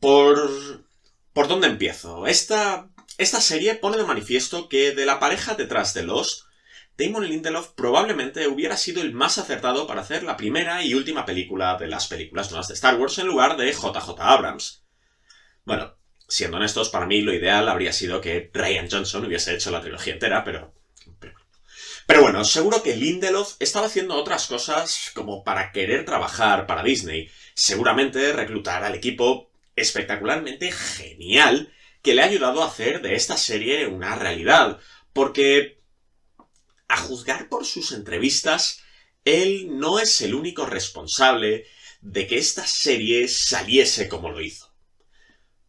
¿Por... ¿Por dónde empiezo? Esta... Esta serie pone de manifiesto que de la pareja detrás de Lost, Damon Lindelof probablemente hubiera sido el más acertado para hacer la primera y última película de las películas nuevas de Star Wars en lugar de JJ Abrams. Bueno, siendo honestos, para mí lo ideal habría sido que Ryan Johnson hubiese hecho la trilogía entera, pero... Pero, bueno, seguro que Lindelof estaba haciendo otras cosas como para querer trabajar para Disney. Seguramente reclutar al equipo espectacularmente genial que le ha ayudado a hacer de esta serie una realidad. Porque, a juzgar por sus entrevistas, él no es el único responsable de que esta serie saliese como lo hizo.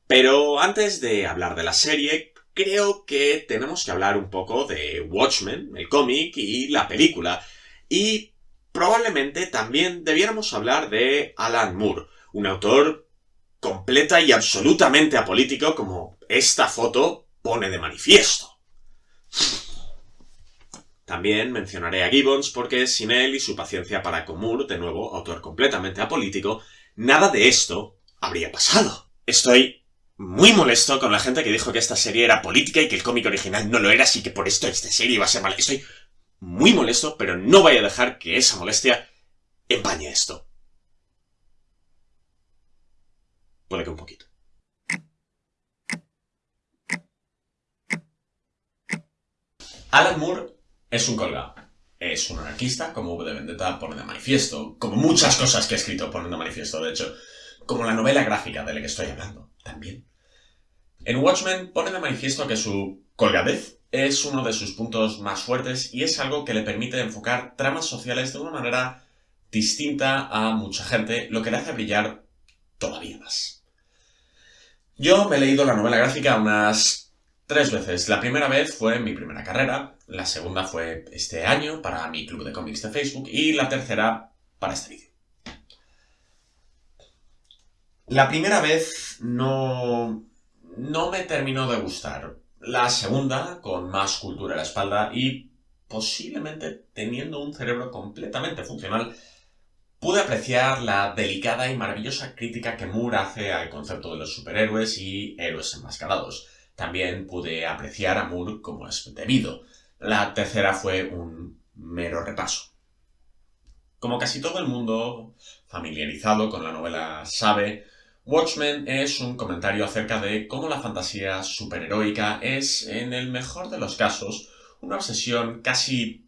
Pero antes de hablar de la serie, creo que tenemos que hablar un poco de Watchmen, el cómic y la película. Y probablemente también debiéramos hablar de Alan Moore, un autor completa y absolutamente apolítico como esta foto pone de manifiesto. También mencionaré a Gibbons porque sin él y su paciencia para con Moore, de nuevo autor completamente apolítico, nada de esto habría pasado. Estoy muy molesto con la gente que dijo que esta serie era política y que el cómic original no lo era, así que por esto esta serie iba a ser mala. Estoy muy molesto, pero no voy a dejar que esa molestia empañe esto. Puede que un poquito. Alan Moore es un colgado. Es un anarquista, como V de Vendetta pone de manifiesto, como muchas cosas que he escrito ponen de manifiesto, de hecho, como la novela gráfica de la que estoy hablando, también. En Watchmen pone de manifiesto que su colgadez es uno de sus puntos más fuertes y es algo que le permite enfocar tramas sociales de una manera distinta a mucha gente, lo que le hace brillar todavía más. Yo me he leído la novela gráfica unas tres veces. La primera vez fue en mi primera carrera, la segunda fue este año para mi club de cómics de Facebook y la tercera para este vídeo. La primera vez no, no me terminó de gustar. La segunda, con más cultura en la espalda y posiblemente teniendo un cerebro completamente funcional, pude apreciar la delicada y maravillosa crítica que Moore hace al concepto de los superhéroes y héroes enmascarados. También pude apreciar a Moore como es debido. La tercera fue un mero repaso. Como casi todo el mundo familiarizado con la novela sabe, Watchmen es un comentario acerca de cómo la fantasía superheroica es, en el mejor de los casos, una obsesión casi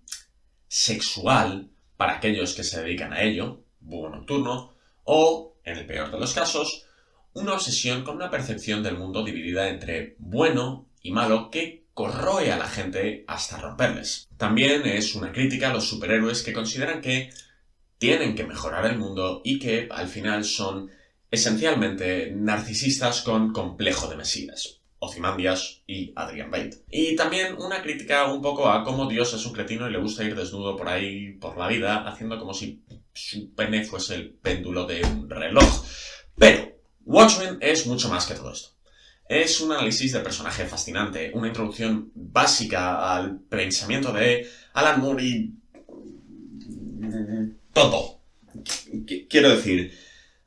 sexual para aquellos que se dedican a ello, búho nocturno, o, en el peor de los casos, una obsesión con una percepción del mundo dividida entre bueno y malo que corroe a la gente hasta romperles. También es una crítica a los superhéroes que consideran que tienen que mejorar el mundo y que al final son esencialmente narcisistas con complejo de Mesías, Ozymandias y Adrian Bate. Y también una crítica un poco a cómo Dios es un cretino y le gusta ir desnudo por ahí por la vida, haciendo como si su pene fuese el péndulo de un reloj. Pero Watchmen es mucho más que todo esto. Es un análisis del personaje fascinante, una introducción básica al pensamiento de Alan Moore y... todo. Quiero decir,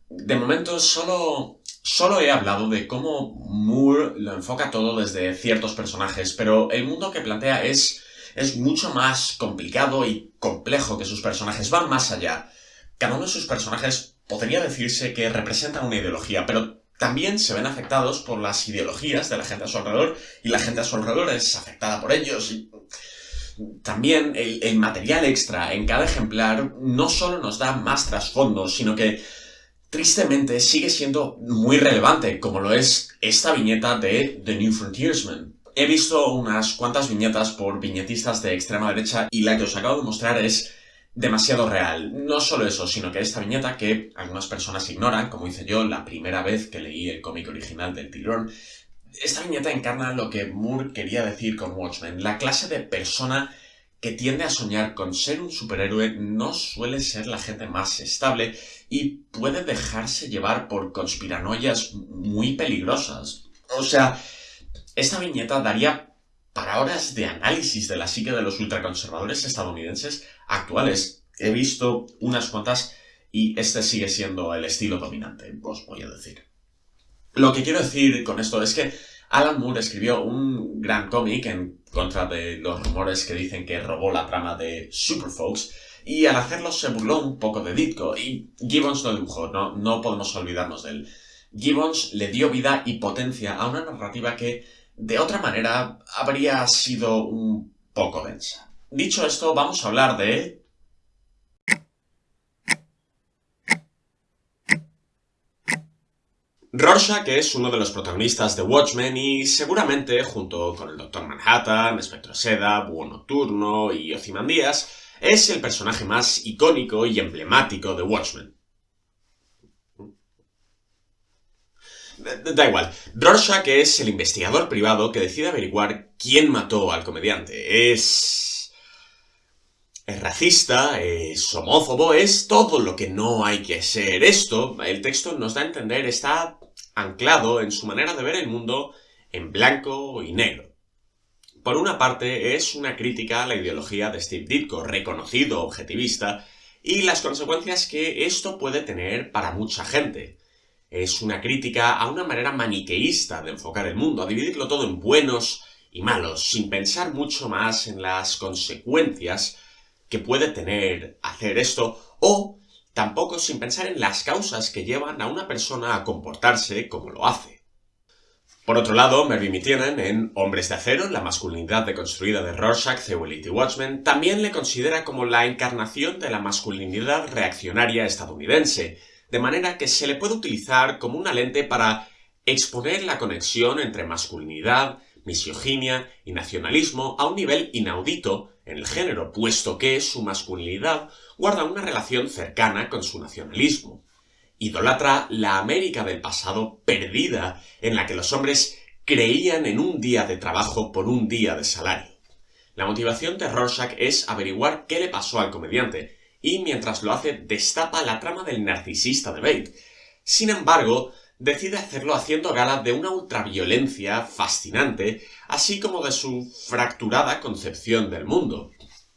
de momento solo, solo he hablado de cómo Moore lo enfoca todo desde ciertos personajes, pero el mundo que plantea es, es mucho más complicado y complejo que sus personajes, van más allá. Cada uno de sus personajes podría decirse que representa una ideología, pero también se ven afectados por las ideologías de la gente a su alrededor y la gente a su alrededor es afectada por ellos. Y también el, el material extra en cada ejemplar no solo nos da más trasfondo, sino que tristemente sigue siendo muy relevante, como lo es esta viñeta de The New Frontiersman. He visto unas cuantas viñetas por viñetistas de extrema derecha y la que os acabo de mostrar es demasiado real. No solo eso, sino que esta viñeta que algunas personas ignoran, como hice yo la primera vez que leí el cómic original del Tirón, esta viñeta encarna lo que Moore quería decir con Watchmen, la clase de persona que tiende a soñar con ser un superhéroe no suele ser la gente más estable y puede dejarse llevar por conspiranoias muy peligrosas. O sea, esta viñeta daría para horas de análisis de la psique de los ultraconservadores estadounidenses actuales. He visto unas cuantas y este sigue siendo el estilo dominante, os voy a decir. Lo que quiero decir con esto es que Alan Moore escribió un gran cómic en contra de los rumores que dicen que robó la trama de Superfolks, y al hacerlo se burló un poco de Ditko, y Gibbons no dibujó, no, no podemos olvidarnos de él. Gibbons le dio vida y potencia a una narrativa que, de otra manera, habría sido un poco densa. Dicho esto, vamos a hablar de Rorschach es uno de los protagonistas de Watchmen y seguramente, junto con el Doctor Manhattan, Espectro Seda, Búho Nocturno y Ozymandias, es el personaje más icónico y emblemático de Watchmen. Da igual, Rorschach es el investigador privado que decide averiguar quién mató al comediante. Es... Es racista, es homófobo, es todo lo que no hay que ser. Esto, el texto nos da a entender, está anclado en su manera de ver el mundo en blanco y negro. Por una parte, es una crítica a la ideología de Steve Ditko, reconocido objetivista, y las consecuencias que esto puede tener para mucha gente. Es una crítica a una manera maniqueísta de enfocar el mundo, a dividirlo todo en buenos y malos, sin pensar mucho más en las consecuencias que puede tener hacer esto, o tampoco sin pensar en las causas que llevan a una persona a comportarse como lo hace. Por otro lado, Mervyn Mitienan, en Hombres de Acero, la masculinidad deconstruida de Rorschach, Cewellit y Watchmen, también le considera como la encarnación de la masculinidad reaccionaria estadounidense, de manera que se le puede utilizar como una lente para exponer la conexión entre masculinidad, misoginia y nacionalismo a un nivel inaudito en el género, puesto que su masculinidad guarda una relación cercana con su nacionalismo. Idolatra la América del pasado perdida, en la que los hombres creían en un día de trabajo por un día de salario. La motivación de Rorschach es averiguar qué le pasó al comediante, y mientras lo hace destapa la trama del narcisista de Bate. Sin embargo, decide hacerlo haciendo gala de una ultraviolencia fascinante, así como de su fracturada concepción del mundo.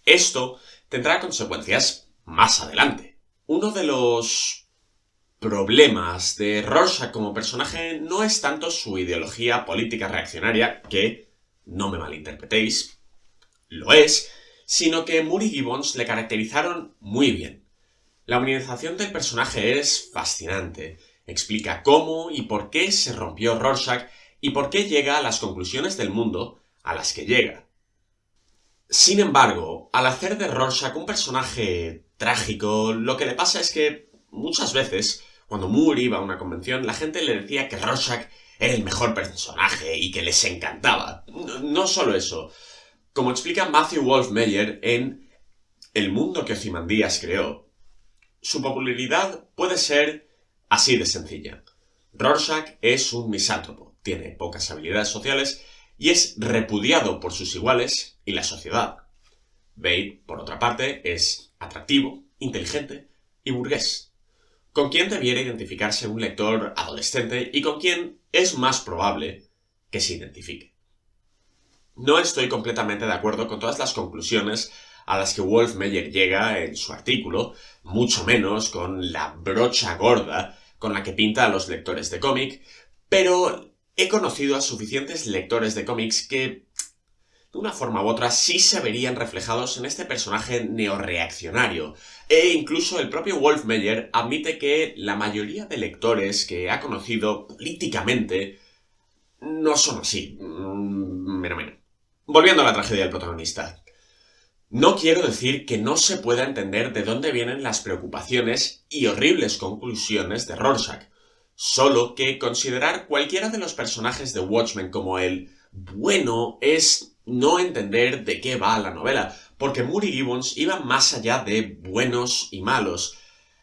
Esto tendrá consecuencias más adelante. Uno de los problemas de Rorschach como personaje no es tanto su ideología política reaccionaria, que, no me malinterpretéis, lo es, sino que Moore y Gibbons le caracterizaron muy bien. La humanización del personaje es fascinante, Explica cómo y por qué se rompió Rorschach y por qué llega a las conclusiones del mundo a las que llega. Sin embargo, al hacer de Rorschach un personaje trágico, lo que le pasa es que muchas veces, cuando Moore iba a una convención, la gente le decía que Rorschach era el mejor personaje y que les encantaba. No, solo eso. Como explica Matthew Wolf Meyer en El mundo que Ozymandias creó, su popularidad puede ser Así de sencilla. Rorschach es un misántropo, tiene pocas habilidades sociales y es repudiado por sus iguales y la sociedad. Bate, por otra parte, es atractivo, inteligente y burgués, con quien debiera identificarse un lector adolescente y con quien es más probable que se identifique. No estoy completamente de acuerdo con todas las conclusiones a las que Wolf Meyer llega en su artículo, mucho menos con la brocha gorda con la que pinta a los lectores de cómic, pero he conocido a suficientes lectores de cómics que, de una forma u otra, sí se verían reflejados en este personaje neoreaccionario. E incluso el propio Wolf Meyer admite que la mayoría de lectores que ha conocido políticamente no son así. Mm, menos menos. Volviendo a la tragedia del protagonista. No quiero decir que no se pueda entender de dónde vienen las preocupaciones y horribles conclusiones de Rorschach, solo que considerar cualquiera de los personajes de Watchmen como el bueno es no entender de qué va la novela, porque Moody Gibbons iba más allá de buenos y malos.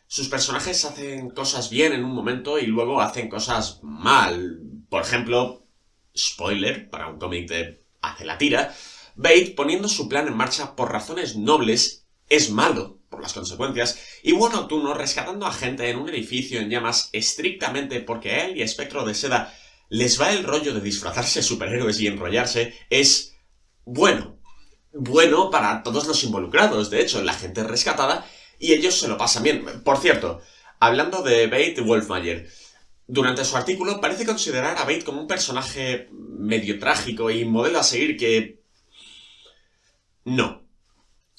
Sus personajes hacen cosas bien en un momento y luego hacen cosas mal. Por ejemplo, spoiler para un cómic de Hace la tira, Bate, poniendo su plan en marcha por razones nobles, es malo por las consecuencias, y Búho Nocturno rescatando a gente en un edificio en llamas estrictamente porque a él y Espectro de Seda les va el rollo de disfrazarse superhéroes y enrollarse, es bueno. Bueno para todos los involucrados, de hecho, la gente rescatada, y ellos se lo pasan bien. Por cierto, hablando de Bate y Wolfmayer, durante su artículo parece considerar a Bate como un personaje medio trágico y modelo a seguir que... No.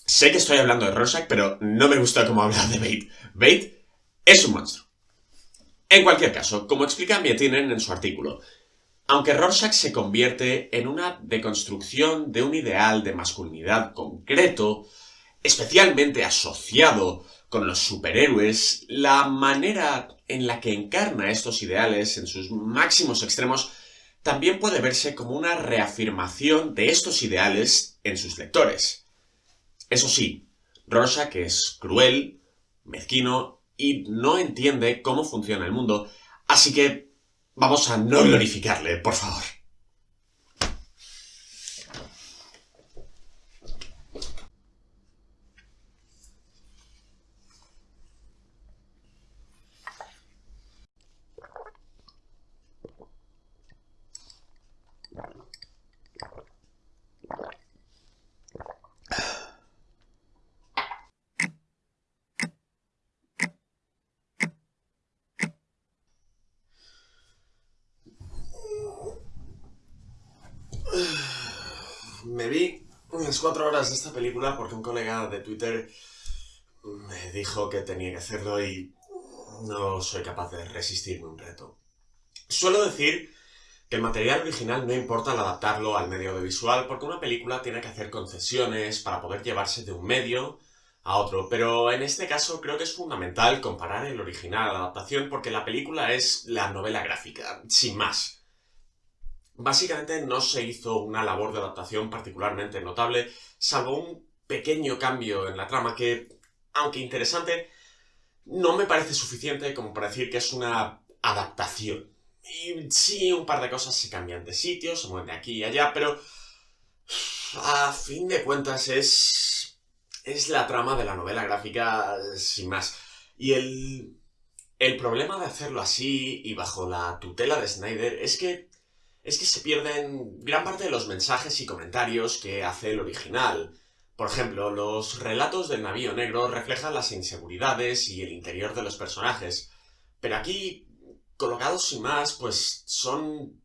Sé que estoy hablando de Rorschach, pero no me gusta cómo habla de Bate. Bate es un monstruo. En cualquier caso, como explica Mietinen en su artículo, aunque Rorschach se convierte en una deconstrucción de un ideal de masculinidad concreto, especialmente asociado con los superhéroes, la manera en la que encarna estos ideales en sus máximos extremos también puede verse como una reafirmación de estos ideales en sus lectores. Eso sí, Rorschach es cruel, mezquino y no entiende cómo funciona el mundo, así que vamos a no glorificarle, por favor. Me vi unas cuatro horas de esta película porque un colega de Twitter me dijo que tenía que hacerlo y no soy capaz de resistirme un reto. Suelo decir que el material original no importa al adaptarlo al medio audiovisual porque una película tiene que hacer concesiones para poder llevarse de un medio a otro, pero en este caso creo que es fundamental comparar el original a la adaptación porque la película es la novela gráfica, sin más. Básicamente no se hizo una labor de adaptación particularmente notable, salvo un pequeño cambio en la trama que, aunque interesante, no me parece suficiente como para decir que es una adaptación. Y sí, un par de cosas se cambian de sitio, se mueven de aquí y allá, pero a fin de cuentas es... es la trama de la novela gráfica sin más. Y el... el problema de hacerlo así y bajo la tutela de Snyder es que es que se pierden gran parte de los mensajes y comentarios que hace el original. Por ejemplo, los relatos del navío negro reflejan las inseguridades y el interior de los personajes, pero aquí, colocados sin más, pues son...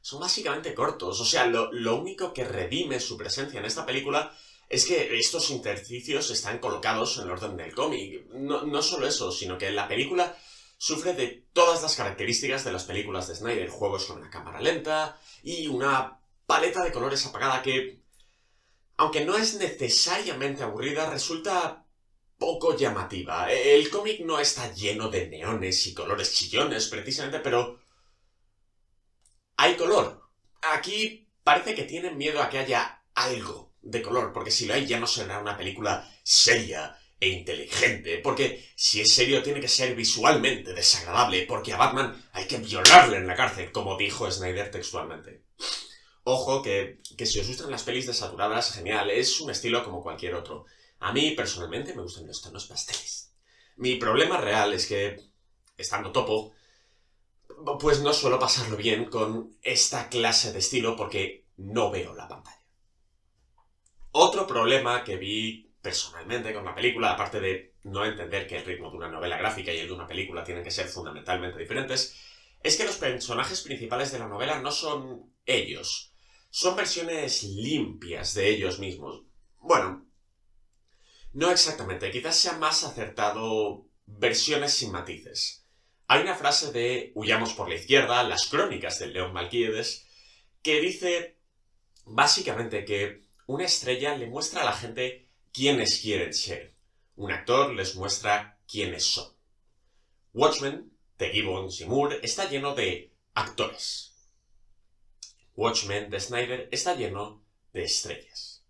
son básicamente cortos. O sea, lo, único que redime su presencia en esta película es que estos intersticios están colocados en el orden del cómic. No, no solo eso, sino que la película sufre de todas las características de las películas de Snyder, juegos con la cámara lenta y una paleta de colores apagada que, aunque no es necesariamente aburrida, resulta poco llamativa. El cómic no está lleno de neones y colores chillones, precisamente, pero... Hay color. Aquí parece que tienen miedo a que haya algo de color, porque si lo hay ya no será una película seria e inteligente, porque si es serio tiene que ser visualmente desagradable, porque a Batman hay que violarle en la cárcel, como dijo Snyder textualmente. Ojo que, que si os gustan las pelis desaturadas, genial, es un estilo como cualquier otro. A mí, personalmente, me gustan los tonos pasteles. Mi problema real es que, estando topo, pues no suelo pasarlo bien con esta clase de estilo porque no veo la pantalla. Otro problema que vi personalmente con la película, aparte de no entender que el ritmo de una novela gráfica y el de una película tienen que ser fundamentalmente diferentes, es que los personajes principales de la novela no son ellos, son versiones limpias de ellos mismos. Bueno, no exactamente, quizás sea más acertado versiones sin matices. Hay una frase de Huyamos por la izquierda, las crónicas del León Malquíades, que dice básicamente que una estrella le muestra a la gente quiénes quieren ser. Un actor les muestra quiénes son. Watchmen, de Gibbons y Moore, está lleno de actores. Watchmen de Snyder está lleno de estrellas.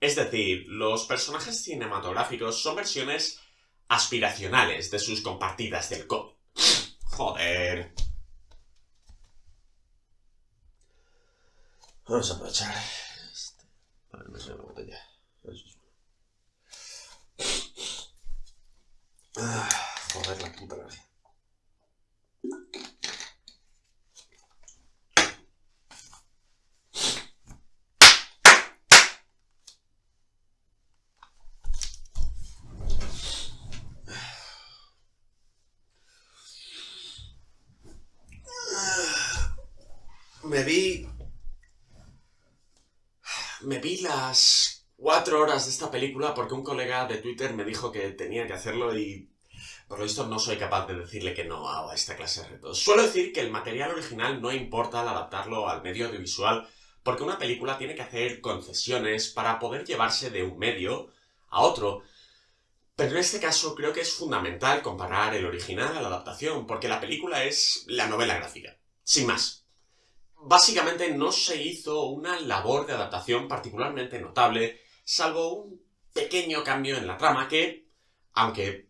Es decir, los personajes cinematográficos son versiones aspiracionales de sus compartidas del cómic. Joder. Vamos a aprovechar para meter la botella. Eso es ah, joder, la puta gracia. Ah. me vi me vi las cuatro horas de esta película porque un colega de Twitter me dijo que tenía que hacerlo y... Por lo visto no soy capaz de decirle que no a esta clase de retos. Suelo decir que el material original no importa al adaptarlo al medio audiovisual porque una película tiene que hacer concesiones para poder llevarse de un medio a otro. Pero en este caso creo que es fundamental comparar el original a la adaptación, porque la película es la novela gráfica. Sin más. Básicamente no se hizo una labor de adaptación particularmente notable, salvo un pequeño cambio en la trama que, aunque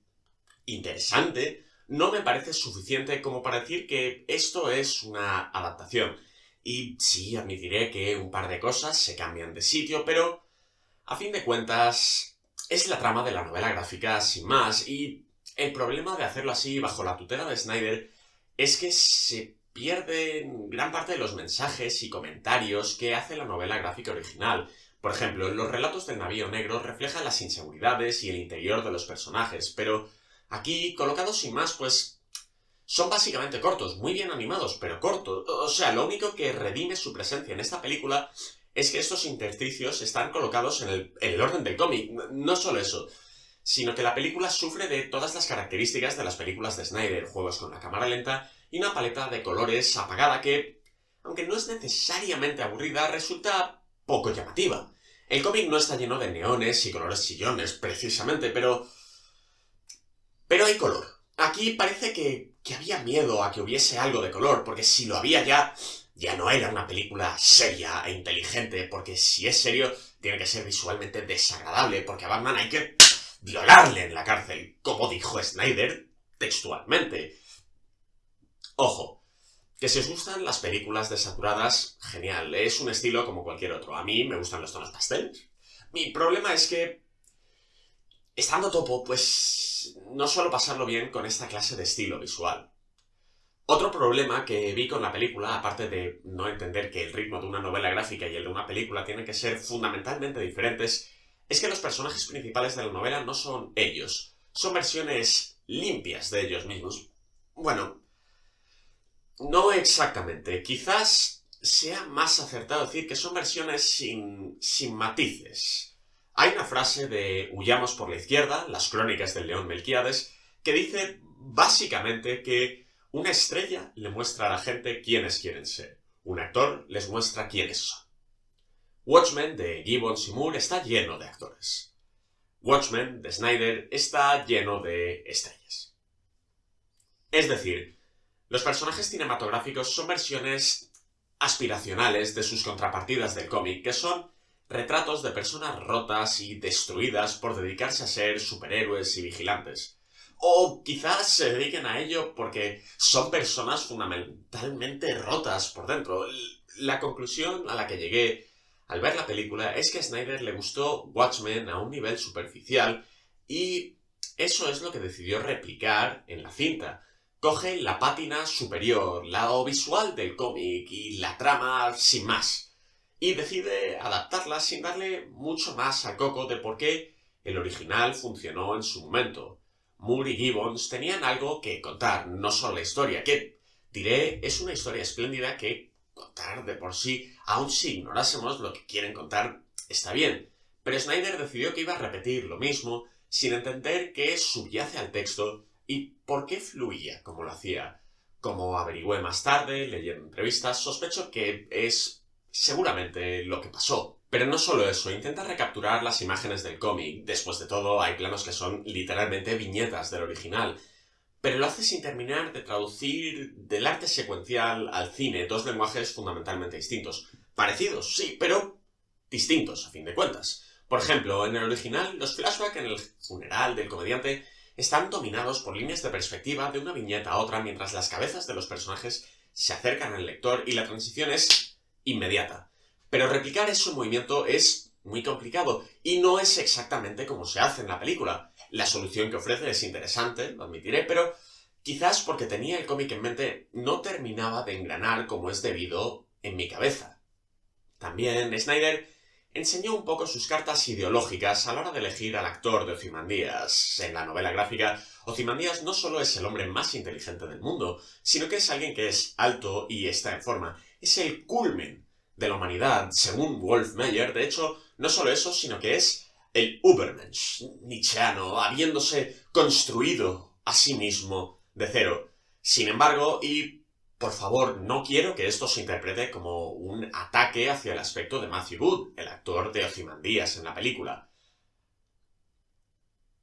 interesante, no me parece suficiente como para decir que esto es una adaptación. Y sí, admitiré que un par de cosas se cambian de sitio, pero a fin de cuentas es la trama de la novela gráfica sin más, y el problema de hacerlo así bajo la tutela de Snyder es que se pierden gran parte de los mensajes y comentarios que hace la novela gráfica original. Por ejemplo, los relatos del navío negro reflejan las inseguridades y el interior de los personajes, pero aquí, colocados sin más, pues son básicamente cortos, muy bien animados, pero cortos. O sea, lo único que redime su presencia en esta película es que estos intersticios están colocados en el, orden del cómic. No solo eso, sino que la película sufre de todas las características de las películas de Snyder, juegos con la cámara lenta y una paleta de colores apagada que, aunque no es necesariamente aburrida, resulta poco llamativa. El cómic no está lleno de neones y colores chillones, precisamente, pero... Pero hay color. Aquí parece que que había miedo a que hubiese algo de color, porque si lo había ya, ya no era una película seria e inteligente, porque si es serio, tiene que ser visualmente desagradable, porque a Batman hay que violarle en la cárcel, como dijo Snyder textualmente. Ojo, que si os gustan las películas desaturadas, genial, es un estilo como cualquier otro. A mí me gustan los tonos pasteles. Mi problema es que, estando topo, pues no suelo pasarlo bien con esta clase de estilo visual. Otro problema que vi con la película, aparte de no entender que el ritmo de una novela gráfica y el de una película tienen que ser fundamentalmente diferentes, es que los personajes principales de la novela no son ellos, son versiones limpias de ellos mismos. Bueno, no exactamente, quizás sea más acertado decir que son versiones sin, sin matices. Hay una frase de Huyamos por la izquierda, las crónicas del león Melquiades, que dice básicamente que una estrella le muestra a la gente quiénes quieren ser. Un actor les muestra quiénes son. Watchmen de Gibbons y Moore está lleno de actores. Watchmen de Snyder está lleno de estrellas. Es decir, los personajes cinematográficos son versiones aspiracionales de sus contrapartidas del cómic, que son retratos de personas rotas y destruidas por dedicarse a ser superhéroes y vigilantes. O quizás se dediquen a ello porque son personas fundamentalmente rotas por dentro. La conclusión a la que llegué al ver la película es que a Snyder le gustó Watchmen a un nivel superficial y eso es lo que decidió replicar en la cinta. Coge la pátina superior, la visual del cómic y la trama sin más y decide adaptarla sin darle mucho más a coco de por qué el original funcionó en su momento. Moore y Gibbons tenían algo que contar, no solo la historia, que, diré, es una historia espléndida que contar de por sí, aun si ignorásemos lo que quieren contar, está bien. Pero Snyder decidió que iba a repetir lo mismo, sin entender qué subyace al texto y por qué fluía como lo hacía. Como averigüé más tarde, leyendo entrevistas, sospecho que es seguramente lo que pasó. Pero no solo eso, intenta recapturar las imágenes del cómic. Después de todo, hay planos que son literalmente viñetas del original. Pero lo hace sin terminar de traducir del arte secuencial al cine, dos lenguajes fundamentalmente distintos. Parecidos, sí, pero distintos, a fin de cuentas. Por ejemplo, en el original, los flashbacks en el funeral del comediante están dominados por líneas de perspectiva de una viñeta a otra mientras las cabezas de los personajes se acercan al lector y la transición es inmediata. Pero replicar ese movimiento es muy complicado y no es exactamente como se hace en la película. La solución que ofrece es interesante, lo admitiré, pero quizás porque tenía el cómic en mente no terminaba de engranar como es debido en mi cabeza. También Snyder enseñó un poco sus cartas ideológicas a la hora de elegir al actor de Ozymandias. En la novela gráfica, Ozymandias no solo es el hombre más inteligente del mundo, sino que es alguien que es alto y está en forma. Es el culmen de la humanidad, según Wolf Meyer. De hecho, no solo eso, sino que es el Ubermensch, nietzscheano, habiéndose construido a sí mismo de cero. Sin embargo, y por favor, no quiero que esto se interprete como un ataque hacia el aspecto de Matthew Wood, el actor de Ozymandias en la película.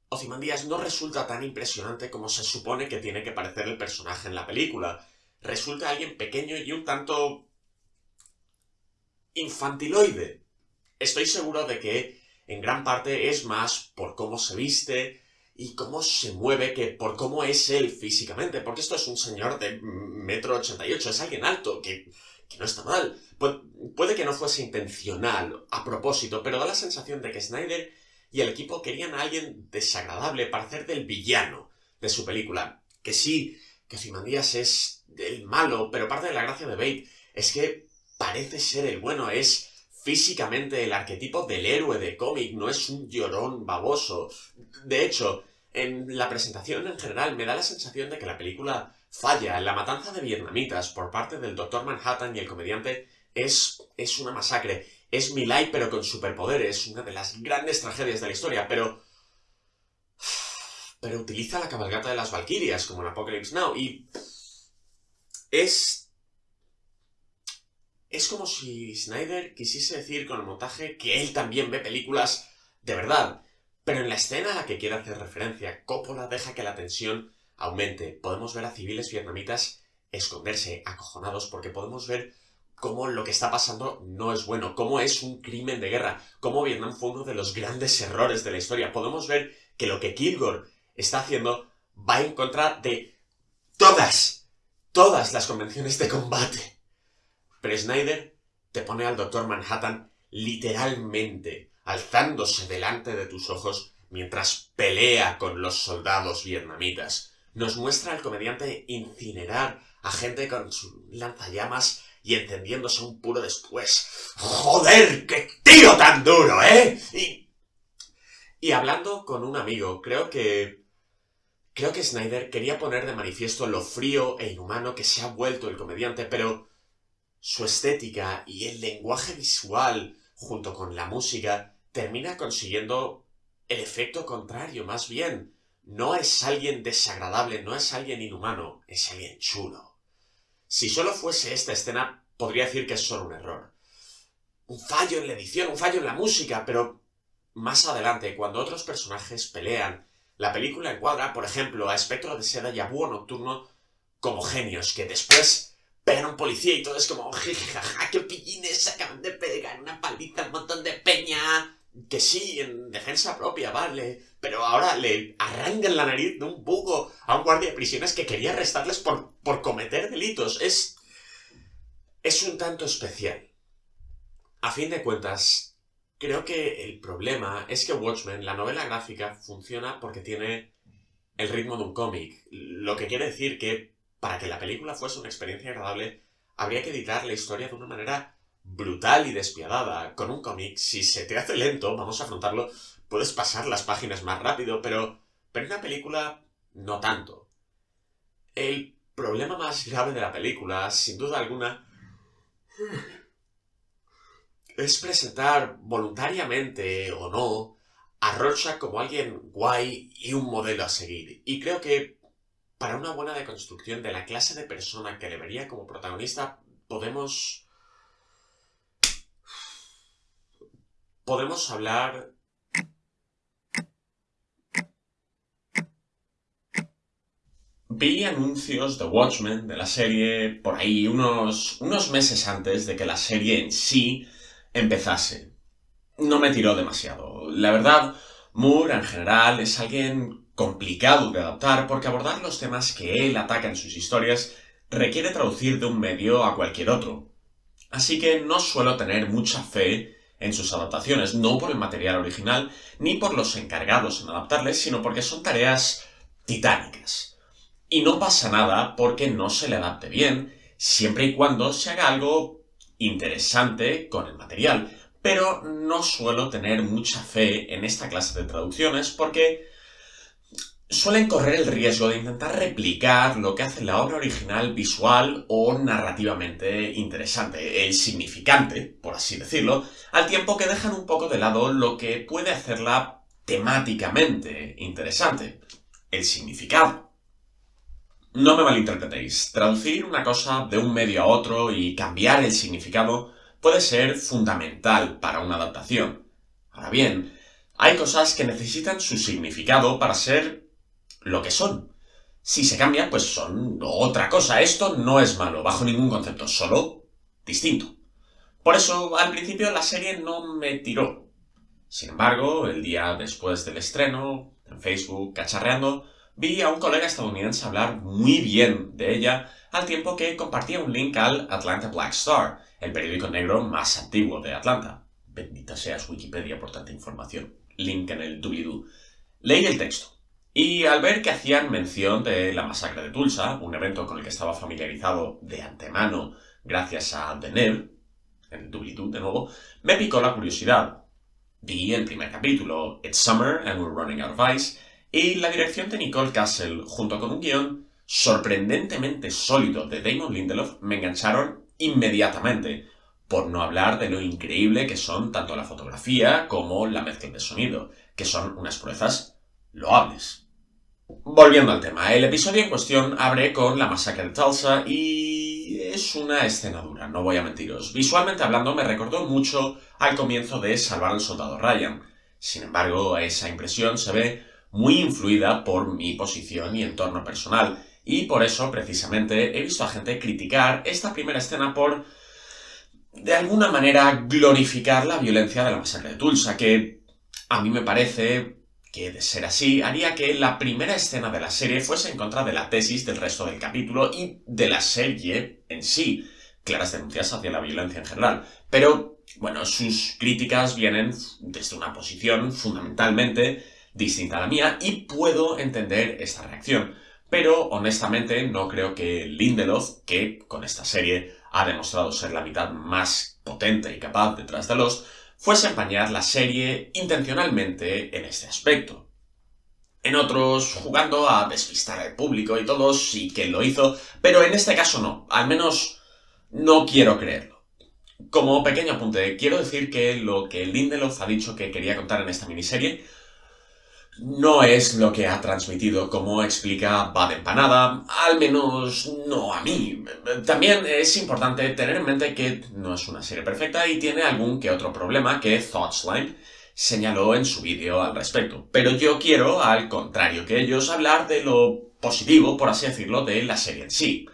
Ozymandias no resulta tan impresionante como se supone que tiene que parecer el personaje en la película. Resulta alguien pequeño y un tanto... infantiloide. Estoy seguro de que en gran parte es más por cómo se viste, y cómo se mueve que por cómo es él físicamente, porque esto es un señor de metro ochenta y ocho, es alguien alto, que, no está mal. puede que no fuese intencional, a propósito, pero da la sensación de que Snyder y el equipo querían a alguien desagradable para hacer del villano de su película. Que sí, que Ozymandias es el malo, pero parte de la gracia de Bate es que parece ser el bueno, es físicamente el arquetipo del héroe de cómic, no es un llorón baboso. De hecho, en la presentación en general me da la sensación de que la película falla. La matanza de vietnamitas por parte del Doctor Manhattan y el comediante es, es una masacre. Es Milay pero con superpoderes, una de las grandes tragedias de la historia, pero... Pero utiliza la cabalgata de las Valkyrias como en Apocalypse Now y... Es... Es como si Snyder quisiese decir con el montaje que él también ve películas de verdad pero en la escena a la que quiere hacer referencia, Coppola deja que la tensión aumente. Podemos ver a civiles vietnamitas esconderse, acojonados, porque podemos ver cómo lo que está pasando no es bueno, cómo es un crimen de guerra, cómo Vietnam fue uno de los grandes errores de la historia. Podemos ver que lo que Kilgore está haciendo va en contra de todas, todas las convenciones de combate. Pero Snyder te pone al Doctor Manhattan literalmente alzándose delante de tus ojos mientras pelea con los soldados vietnamitas. Nos muestra al comediante incinerar a gente con su lanzallamas y encendiéndose un puro después. ¡Joder! ¡Qué tiro tan duro, eh! Y, y hablando con un amigo, creo que... Creo que Snyder quería poner de manifiesto lo frío e inhumano que se ha vuelto el comediante, pero su estética y el lenguaje visual, junto con la música, termina consiguiendo el efecto contrario, más bien. No es alguien desagradable, no es alguien inhumano, es alguien chulo. Si solo fuese esta escena, podría decir que es solo un error. Un fallo en la edición, un fallo en la música, pero más adelante, cuando otros personajes pelean, la película encuadra, por ejemplo, a Espectro de Seda y a Búho Nocturno como genios que después pegan a un policía y todo es como, jajaja, qué pillines, acaban de pegar una paliza un montón de que sí, en defensa propia, vale, pero ahora le arrancan la nariz de un bugo a un guardia de prisiones que quería arrestarles por, por cometer delitos. Es... es un tanto especial. A fin de cuentas, creo que el problema es que Watchmen, la novela gráfica, funciona porque tiene el ritmo de un cómic, lo que quiere decir que para que la película fuese una experiencia agradable, habría que editar la historia de una manera brutal y despiadada. Con un cómic, si se te hace lento, vamos a afrontarlo, puedes pasar las páginas más rápido, pero, pero en una película no tanto. El problema más grave de la película, sin duda alguna, es presentar voluntariamente o no a Rorschach como alguien guay y un modelo a seguir. Y creo que para una buena deconstrucción de la clase de persona que le vería como protagonista, podemos podemos hablar Vi anuncios de Watchmen, de la serie, por ahí unos, unos meses antes de que la serie en sí empezase. No me tiró demasiado. La verdad, Moore en general es alguien complicado de adaptar porque abordar los temas que él ataca en sus historias requiere traducir de un medio a cualquier otro. Así que no suelo tener mucha fe en sus adaptaciones, no por el material original, ni por los encargados en adaptarles, sino porque son tareas titánicas. Y no pasa nada porque no se le adapte bien, siempre y cuando se haga algo interesante con el material. pero no suelo tener mucha fe en esta clase de traducciones porque suelen correr el riesgo de intentar replicar lo que hace la obra original visual o narrativamente interesante, el significante, por así decirlo, al tiempo que dejan un poco de lado lo que puede hacerla temáticamente interesante, el significado. No me malinterpretéis, traducir una cosa de un medio a otro y cambiar el significado puede ser fundamental para una adaptación. Ahora bien, hay cosas que necesitan su significado para ser lo que son. Si se cambian, pues son otra cosa. Esto no es malo, bajo ningún concepto, solo distinto. Por eso, al principio la serie no me tiró. Sin embargo, el día después del estreno, en Facebook, cacharreando, vi a un colega estadounidense hablar muy bien de ella, al tiempo que compartía un link al Atlanta Black Star, el periódico negro más antiguo de Atlanta. Bendita seas Wikipedia por tanta información. Link en el doobly-doo. Leí el texto. Y al ver que hacían mención de la masacre de Tulsa, un evento con el que estaba familiarizado de antemano gracias a The Nev, en doobly de nuevo, me picó la curiosidad. Vi el primer capítulo, It's Summer and We're Running Out of Ice, y la dirección de Nicole Castle, junto con un guion sorprendentemente sólido de Damon Lindelof, me engancharon inmediatamente, por no hablar de lo increíble que son tanto la fotografía como la mezcla de sonido, que son unas proezas loables. Volviendo al tema, el episodio en cuestión abre con la masacre de Tulsa y es una escena dura, no voy a mentiros. Visualmente hablando me recordó mucho al comienzo de Salvar al Soldado Ryan. Sin embargo, esa impresión se ve muy influida por mi posición y entorno personal, y por eso, precisamente, he visto a gente criticar esta primera escena por, de alguna manera, glorificar la violencia de la masacre de Tulsa, que a mí me parece que, de ser así, haría que la primera escena de la serie fuese en contra de la tesis del resto del capítulo y de la serie en sí, claras denuncias hacia la violencia en general. Pero, bueno, sus críticas vienen desde una posición fundamentalmente distinta a la mía y puedo entender esta reacción. Pero, honestamente, no creo que Lindelof, que con esta serie ha demostrado ser la mitad más potente y capaz detrás de los, fuese empañar la serie intencionalmente en este aspecto. En otros, jugando a despistar al público y todo, sí que lo hizo, pero en este caso no, al menos no quiero creerlo. Como pequeño apunte, quiero decir que lo que Lindelof ha dicho que quería contar en esta miniserie no es lo que ha transmitido como explica Bad Empanada, al menos no a mí. También es importante tener en mente que no es una serie perfecta y tiene algún que otro problema que Thoughtslime señaló en su vídeo al respecto. Pero yo quiero, al contrario que ellos, hablar de lo positivo, por así decirlo, de la serie en sí.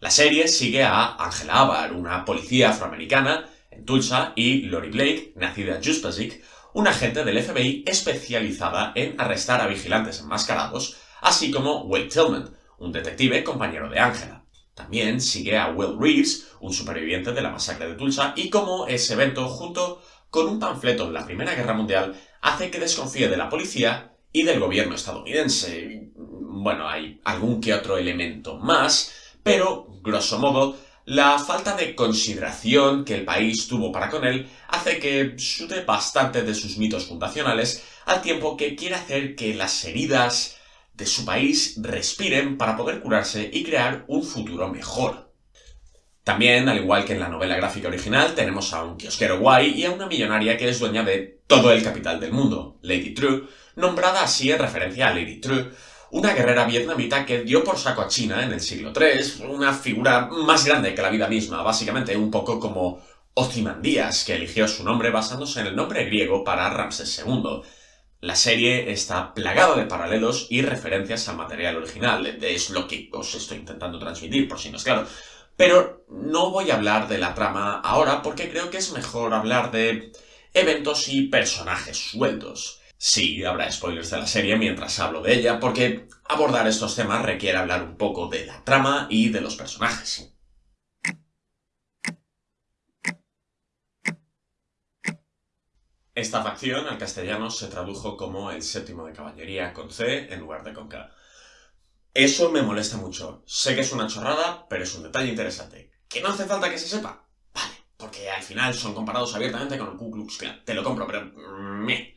La serie sigue a Angela Abar, una policía afroamericana en Tulsa, y Lori Blake, nacida en Juspasic, un agente del FBI especializada en arrestar a vigilantes enmascarados, así como Will Tillman, un detective compañero de Angela. También sigue a Will Reeves, un superviviente de la masacre de Tulsa, y como ese evento, junto con un panfleto de la Primera Guerra Mundial, hace que desconfíe de la policía y del gobierno estadounidense. Bueno, hay algún que otro elemento más, pero, grosso modo, la falta de consideración que el país tuvo para con él hace que sude bastante de sus mitos fundacionales, al tiempo que quiere hacer que las heridas de su país respiren para poder curarse y crear un futuro mejor. También, al igual que en la novela gráfica original, tenemos a un kiosquero guay y a una millonaria que es dueña de todo el capital del mundo, Lady True, nombrada así en referencia a Lady True, una guerrera vietnamita que dio por saco a China en el siglo III, una figura más grande que la vida misma, básicamente un poco como Ozymandias, que eligió su nombre basándose en el nombre griego para Ramsés II. La serie está plagada de paralelos y referencias al material original, es lo que os estoy intentando transmitir, por si no es claro. Pero no voy a hablar de la trama ahora porque creo que es mejor hablar de eventos y personajes sueltos. Sí, habrá spoilers de la serie mientras hablo de ella, porque abordar estos temas requiere hablar un poco de la trama y de los personajes. Esta facción al castellano se tradujo como el séptimo de caballería con C en lugar de con K. Eso me molesta mucho. Sé que es una chorrada, pero es un detalle interesante. ¿Que no hace falta que se sepa? Vale, porque al final son comparados abiertamente con el Ku Klux Klan. Te lo compro, pero... me.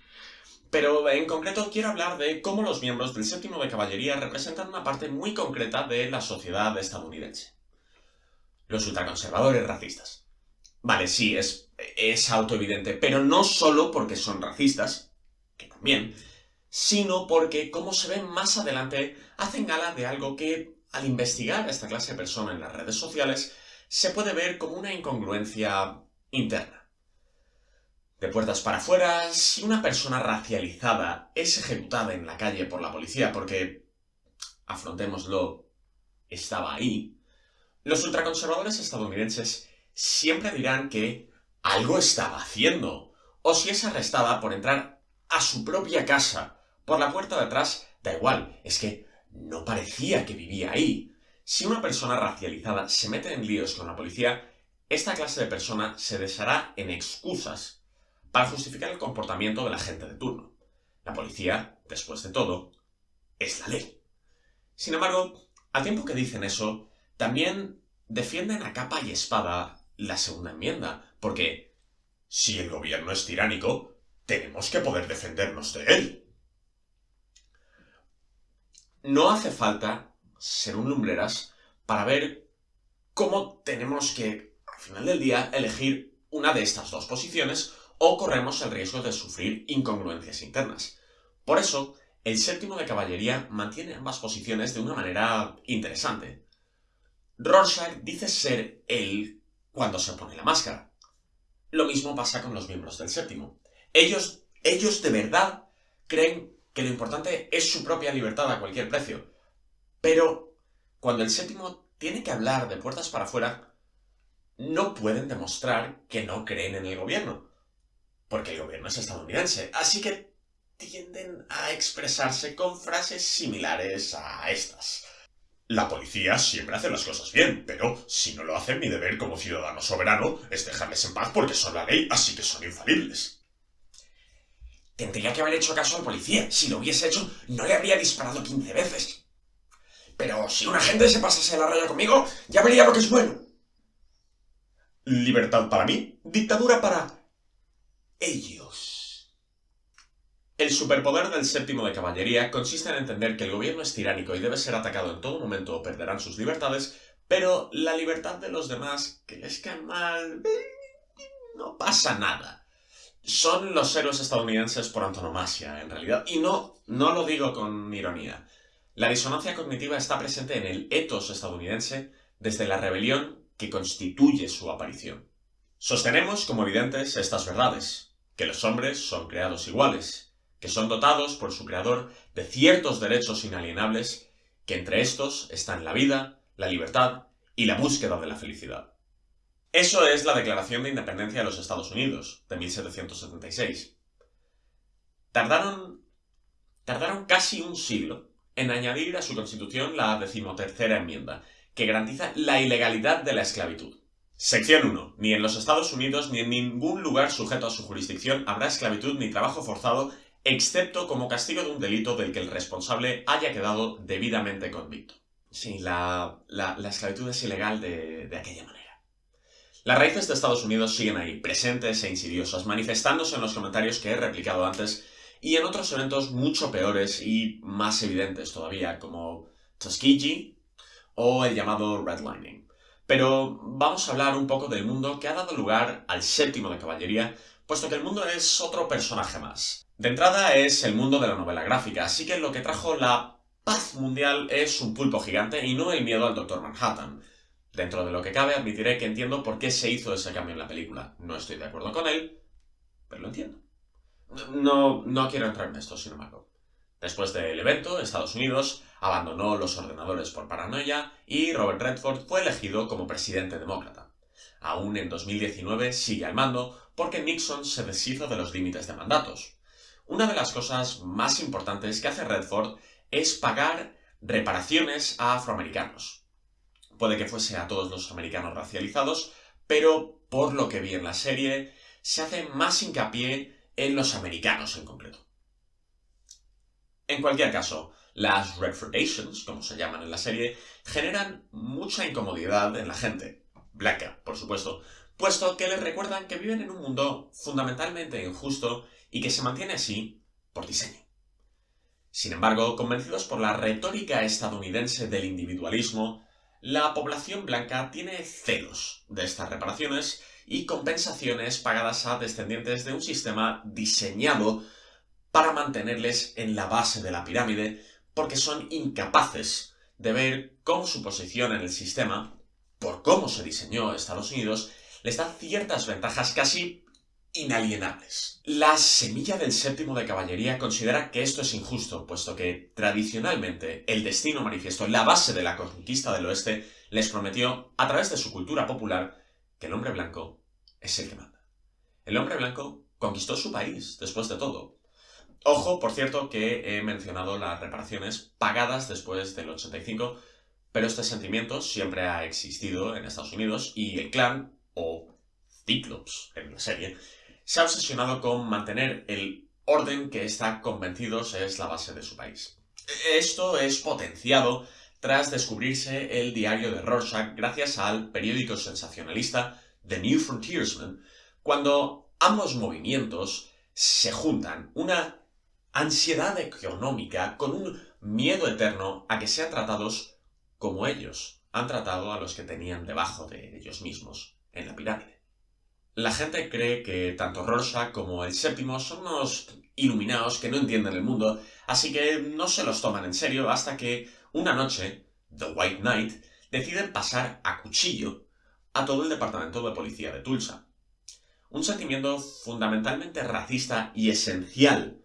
Pero en concreto quiero hablar de cómo los miembros del séptimo de caballería representan una parte muy concreta de la sociedad estadounidense. Los ultraconservadores racistas. Vale, sí, es, es autoevidente, pero no solo porque son racistas, que también, sino porque, como se ve más adelante, hacen gala de algo que, al investigar a esta clase de persona en las redes sociales, se puede ver como una incongruencia interna. De puertas para afuera, si una persona racializada es ejecutada en la calle por la policía porque, afrontémoslo, estaba ahí, los ultraconservadores estadounidenses siempre dirán que algo estaba haciendo, o si es arrestada por entrar a su propia casa por la puerta de atrás, da igual, es que no parecía que vivía ahí. Si una persona racializada se mete en líos con la policía, esta clase de persona se deshará en excusas para justificar el comportamiento de la gente de turno. La policía, después de todo, es la ley. Sin embargo, al tiempo que dicen eso, también defienden a capa y espada la segunda enmienda, porque si el gobierno es tiránico, tenemos que poder defendernos de él. No hace falta ser un lumbreras para ver cómo tenemos que, al final del día, elegir una de estas dos posiciones o corremos el riesgo de sufrir incongruencias internas. Por eso, el séptimo de caballería mantiene ambas posiciones de una manera interesante. Rorschach dice ser él cuando se pone la máscara. Lo mismo pasa con los miembros del séptimo. Ellos, ellos de verdad creen que lo importante es su propia libertad a cualquier precio. Pero cuando el séptimo tiene que hablar de puertas para afuera, no pueden demostrar que no creen en el gobierno. Porque el gobierno es estadounidense. Así que tienden a expresarse con frases similares a estas. La policía siempre hace las cosas bien, pero si no lo hacen, mi deber como ciudadano soberano es dejarles en paz porque son la ley, así que son infalibles. Tendría que haber hecho caso al policía. Si lo hubiese hecho, no le habría disparado 15 veces. Pero si un agente se pasase la raya conmigo, ya vería lo que es bueno. Libertad para mí, dictadura para ellos. El superpoder del séptimo de caballería consiste en entender que el gobierno es tiránico y debe ser atacado en todo momento o perderán sus libertades, pero la libertad de los demás, que les cae mal, no pasa nada son los héroes estadounidenses por antonomasia, en realidad. Y no, no lo digo con ironía. La disonancia cognitiva está presente en el etos estadounidense desde la rebelión que constituye su aparición. Sostenemos como evidentes estas verdades, que los hombres son creados iguales, que son dotados por su creador de ciertos derechos inalienables, que entre estos están la vida, la libertad y la búsqueda de la felicidad. Eso es la Declaración de Independencia de los Estados Unidos, de 1776. Tardaron, tardaron casi un siglo en añadir a su constitución la decimotercera enmienda, que garantiza la ilegalidad de la esclavitud. Sección 1. Ni en los Estados Unidos ni en ningún lugar sujeto a su jurisdicción habrá esclavitud ni trabajo forzado, excepto como castigo de un delito del que el responsable haya quedado debidamente convicto. Sí, la, esclavitud es ilegal de aquella manera. Las raíces de Estados Unidos siguen ahí, presentes e insidiosas, manifestándose en los comentarios que he replicado antes y en otros eventos mucho peores y más evidentes todavía, como Tuskegee o el llamado redlining. Pero vamos a hablar un poco del mundo que ha dado lugar al séptimo de caballería, puesto que el mundo es otro personaje más. De entrada es el mundo de la novela gráfica, así que lo que trajo la paz mundial es un pulpo gigante y no el miedo al Doctor Manhattan. Dentro de lo que cabe, admitiré que entiendo por qué se hizo ese cambio en la película. No estoy de acuerdo con él, pero lo entiendo. No, no quiero entrar en esto, sin embargo. Después del evento, Estados Unidos abandonó los ordenadores por paranoia y Robert Redford fue elegido como presidente demócrata. Aún en 2019 sigue al mando porque Nixon se deshizo de los límites de mandatos. Una de las cosas más importantes que hace Redford es pagar reparaciones a afroamericanos. Puede que fuese a todos los americanos racializados, pero por lo que vi en la serie, se hace más hincapié en los americanos en concreto. En cualquier caso, las Redfordations, como se llaman en la serie, generan mucha incomodidad en la gente, blanca, por supuesto, puesto que les recuerdan que viven en un mundo fundamentalmente injusto y que se mantiene así por diseño. Sin embargo, convencidos por la retórica estadounidense del individualismo, la población blanca tiene celos de estas reparaciones y compensaciones pagadas a descendientes de un sistema diseñado para mantenerles en la base de la pirámide porque son incapaces de ver cómo su posición en el sistema, por cómo se diseñó Estados Unidos, les da ciertas ventajas casi inalienables. La semilla del séptimo de caballería considera que esto es injusto, puesto que tradicionalmente el destino manifiesto, la base de la conquista del oeste, les prometió, a través de su cultura popular, que el hombre blanco es el que manda. El hombre blanco conquistó su país, después de todo. Ojo, por cierto, que he mencionado las reparaciones pagadas después del 85, pero este sentimiento siempre ha existido en Estados Unidos y el clan, o Cyclops en la serie, se ha obsesionado con mantener el orden que está convencidos es la base de su país. Esto es potenciado tras descubrirse el diario de Rorschach gracias al periódico sensacionalista The New Frontiersman, cuando ambos movimientos se juntan, una ansiedad económica con un miedo eterno a que sean tratados como ellos han tratado a los que tenían debajo de ellos mismos en la pirámide. La gente cree que tanto Rorschach como el séptimo son unos iluminados que no entienden el mundo, así que no se los toman en serio hasta que, una noche, The White Knight, deciden pasar a cuchillo a todo el departamento de policía de Tulsa. Un sentimiento fundamentalmente racista y esencial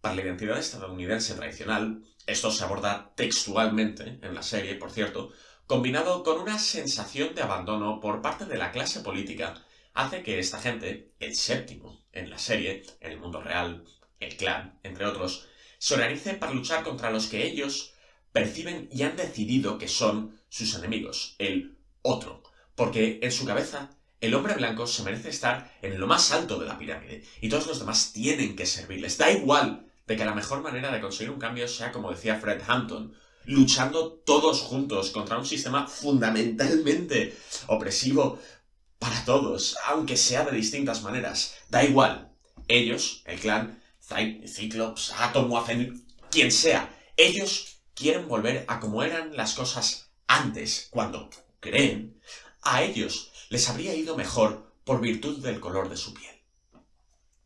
para la identidad estadounidense tradicional, esto se aborda textualmente en la serie, por cierto, combinado con una sensación de abandono por parte de la clase política hace que esta gente, el séptimo en la serie, en el mundo real, el clan, entre otros, se organice para luchar contra los que ellos perciben y han decidido que son sus enemigos, el otro, porque en su cabeza el hombre blanco se merece estar en lo más alto de la pirámide y todos los demás tienen que servirles. Da igual de que la mejor manera de conseguir un cambio sea, como decía Fred Hampton, luchando todos juntos contra un sistema fundamentalmente opresivo para todos, aunque sea de distintas maneras. Da igual. Ellos, el clan, Cyclops, Atom, quien sea, ellos quieren volver a como eran las cosas antes, cuando creen, a ellos les habría ido mejor por virtud del color de su piel.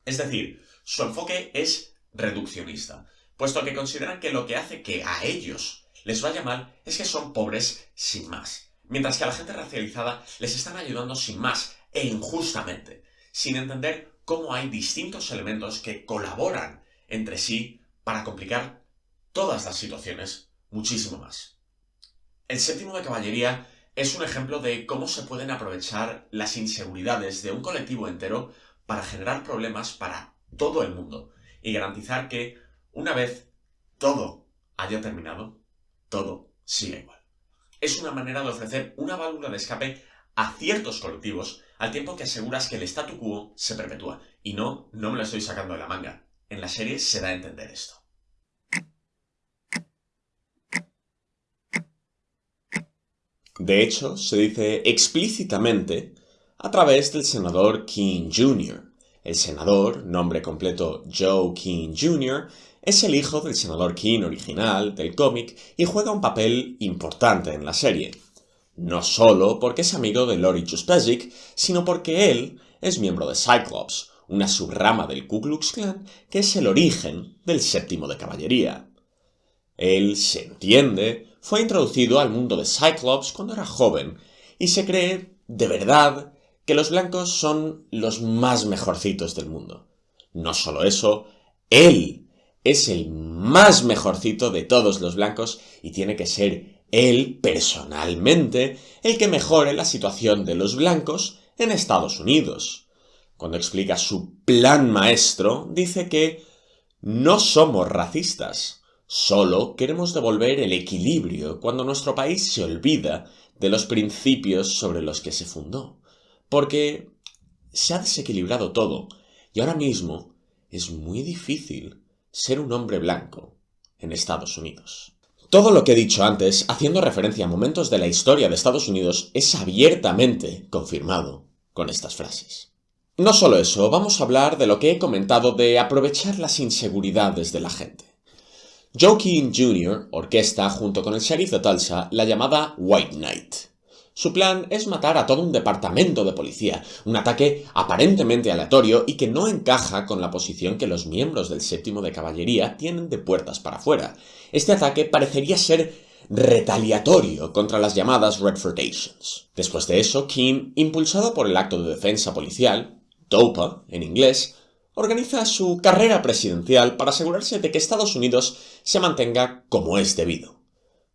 Es decir, su enfoque es reduccionista, puesto que consideran que lo que hace que a ellos les vaya mal es que son pobres sin más mientras que a la gente racializada les están ayudando sin más e injustamente, sin entender cómo hay distintos elementos que colaboran entre sí para complicar todas las situaciones muchísimo más. El séptimo de caballería es un ejemplo de cómo se pueden aprovechar las inseguridades de un colectivo entero para generar problemas para todo el mundo y garantizar que, una vez todo haya terminado, todo siga igual es una manera de ofrecer una válvula de escape a ciertos colectivos al tiempo que aseguras que el statu quo se perpetúa. Y no, no me lo estoy sacando de la manga. En la serie se da a entender esto. De hecho, se dice explícitamente a través del senador King Jr. El senador, nombre completo Joe King Jr., es el hijo del senador King original del cómic y juega un papel importante en la serie. No solo porque es amigo de Lori Chuspesic, sino porque él es miembro de Cyclops, una subrama del Ku Klux Klan que es el origen del séptimo de caballería. Él, se entiende, fue introducido al mundo de Cyclops cuando era joven y se cree, de verdad, que los blancos son los más mejorcitos del mundo. No solo eso, él es el más mejorcito de todos los blancos y tiene que ser él personalmente el que mejore la situación de los blancos en Estados Unidos. Cuando explica su plan maestro, dice que no somos racistas, solo queremos devolver el equilibrio cuando nuestro país se olvida de los principios sobre los que se fundó, porque se ha desequilibrado todo y ahora mismo es muy difícil ser un hombre blanco en Estados Unidos. Todo lo que he dicho antes, haciendo referencia a momentos de la historia de Estados Unidos, es abiertamente confirmado con estas frases. No solo eso, vamos a hablar de lo que he comentado de aprovechar las inseguridades de la gente. Joe King Jr. orquesta junto con el sheriff de Tulsa la llamada White Knight. Su plan es matar a todo un departamento de policía, un ataque aparentemente aleatorio y que no encaja con la posición que los miembros del séptimo de caballería tienen de puertas para afuera. Este ataque parecería ser retaliatorio contra las llamadas Redfordations. Después de eso, King, impulsado por el acto de defensa policial, DOPA en inglés, organiza su carrera presidencial para asegurarse de que Estados Unidos se mantenga como es debido,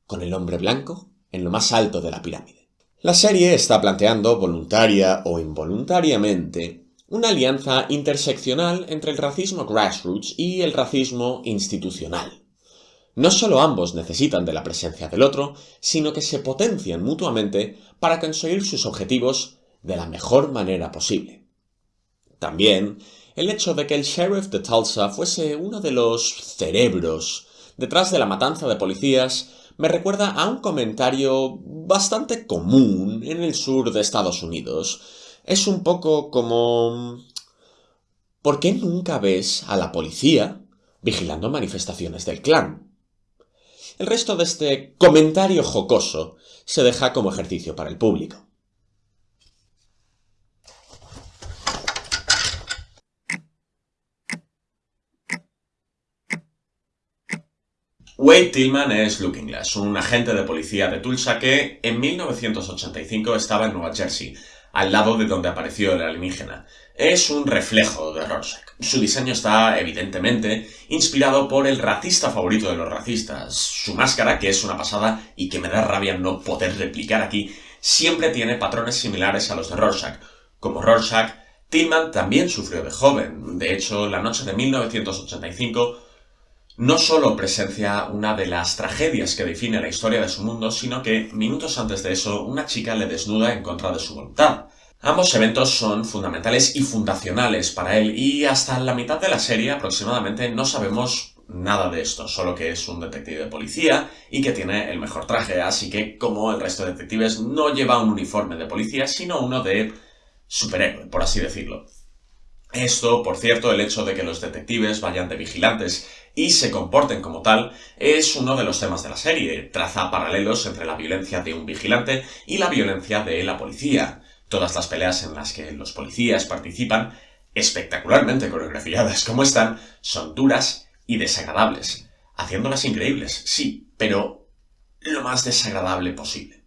con el hombre blanco en lo más alto de la pirámide. La serie está planteando, voluntaria o involuntariamente, una alianza interseccional entre el racismo grassroots y el racismo institucional. No solo ambos necesitan de la presencia del otro, sino que se potencian mutuamente para conseguir sus objetivos de la mejor manera posible. También, el hecho de que el sheriff de Tulsa fuese uno de los cerebros detrás de la matanza de policías me recuerda a un comentario bastante común en el sur de Estados Unidos. Es un poco como... ¿Por qué nunca ves a la policía vigilando manifestaciones del clan? El resto de este comentario jocoso se deja como ejercicio para el público. Wade Tillman es Looking Glass, un agente de policía de Tulsa que en 1985 estaba en Nueva Jersey, al lado de donde apareció el alienígena. Es un reflejo de Rorschach. Su diseño está, evidentemente, inspirado por el racista favorito de los racistas. Su máscara, que es una pasada y que me da rabia no poder replicar aquí, siempre tiene patrones similares a los de Rorschach. Como Rorschach, Tillman también sufrió de joven. De hecho, la noche de 1985 no solo presencia una de las tragedias que define la historia de su mundo, sino que, minutos antes de eso, una chica le desnuda en contra de su voluntad. Ambos eventos son fundamentales y fundacionales para él, y hasta la mitad de la serie aproximadamente no sabemos nada de esto, solo que es un detective de policía y que tiene el mejor traje, así que, como el resto de detectives, no lleva un uniforme de policía, sino uno de superhéroe, por así decirlo. Esto, por cierto, el hecho de que los detectives vayan de vigilantes y se comporten como tal es uno de los temas de la serie. Traza paralelos entre la violencia de un vigilante y la violencia de la policía. Todas las peleas en las que los policías participan, espectacularmente coreografiadas como están, son duras y desagradables. Haciéndolas increíbles, sí, pero lo más desagradable posible.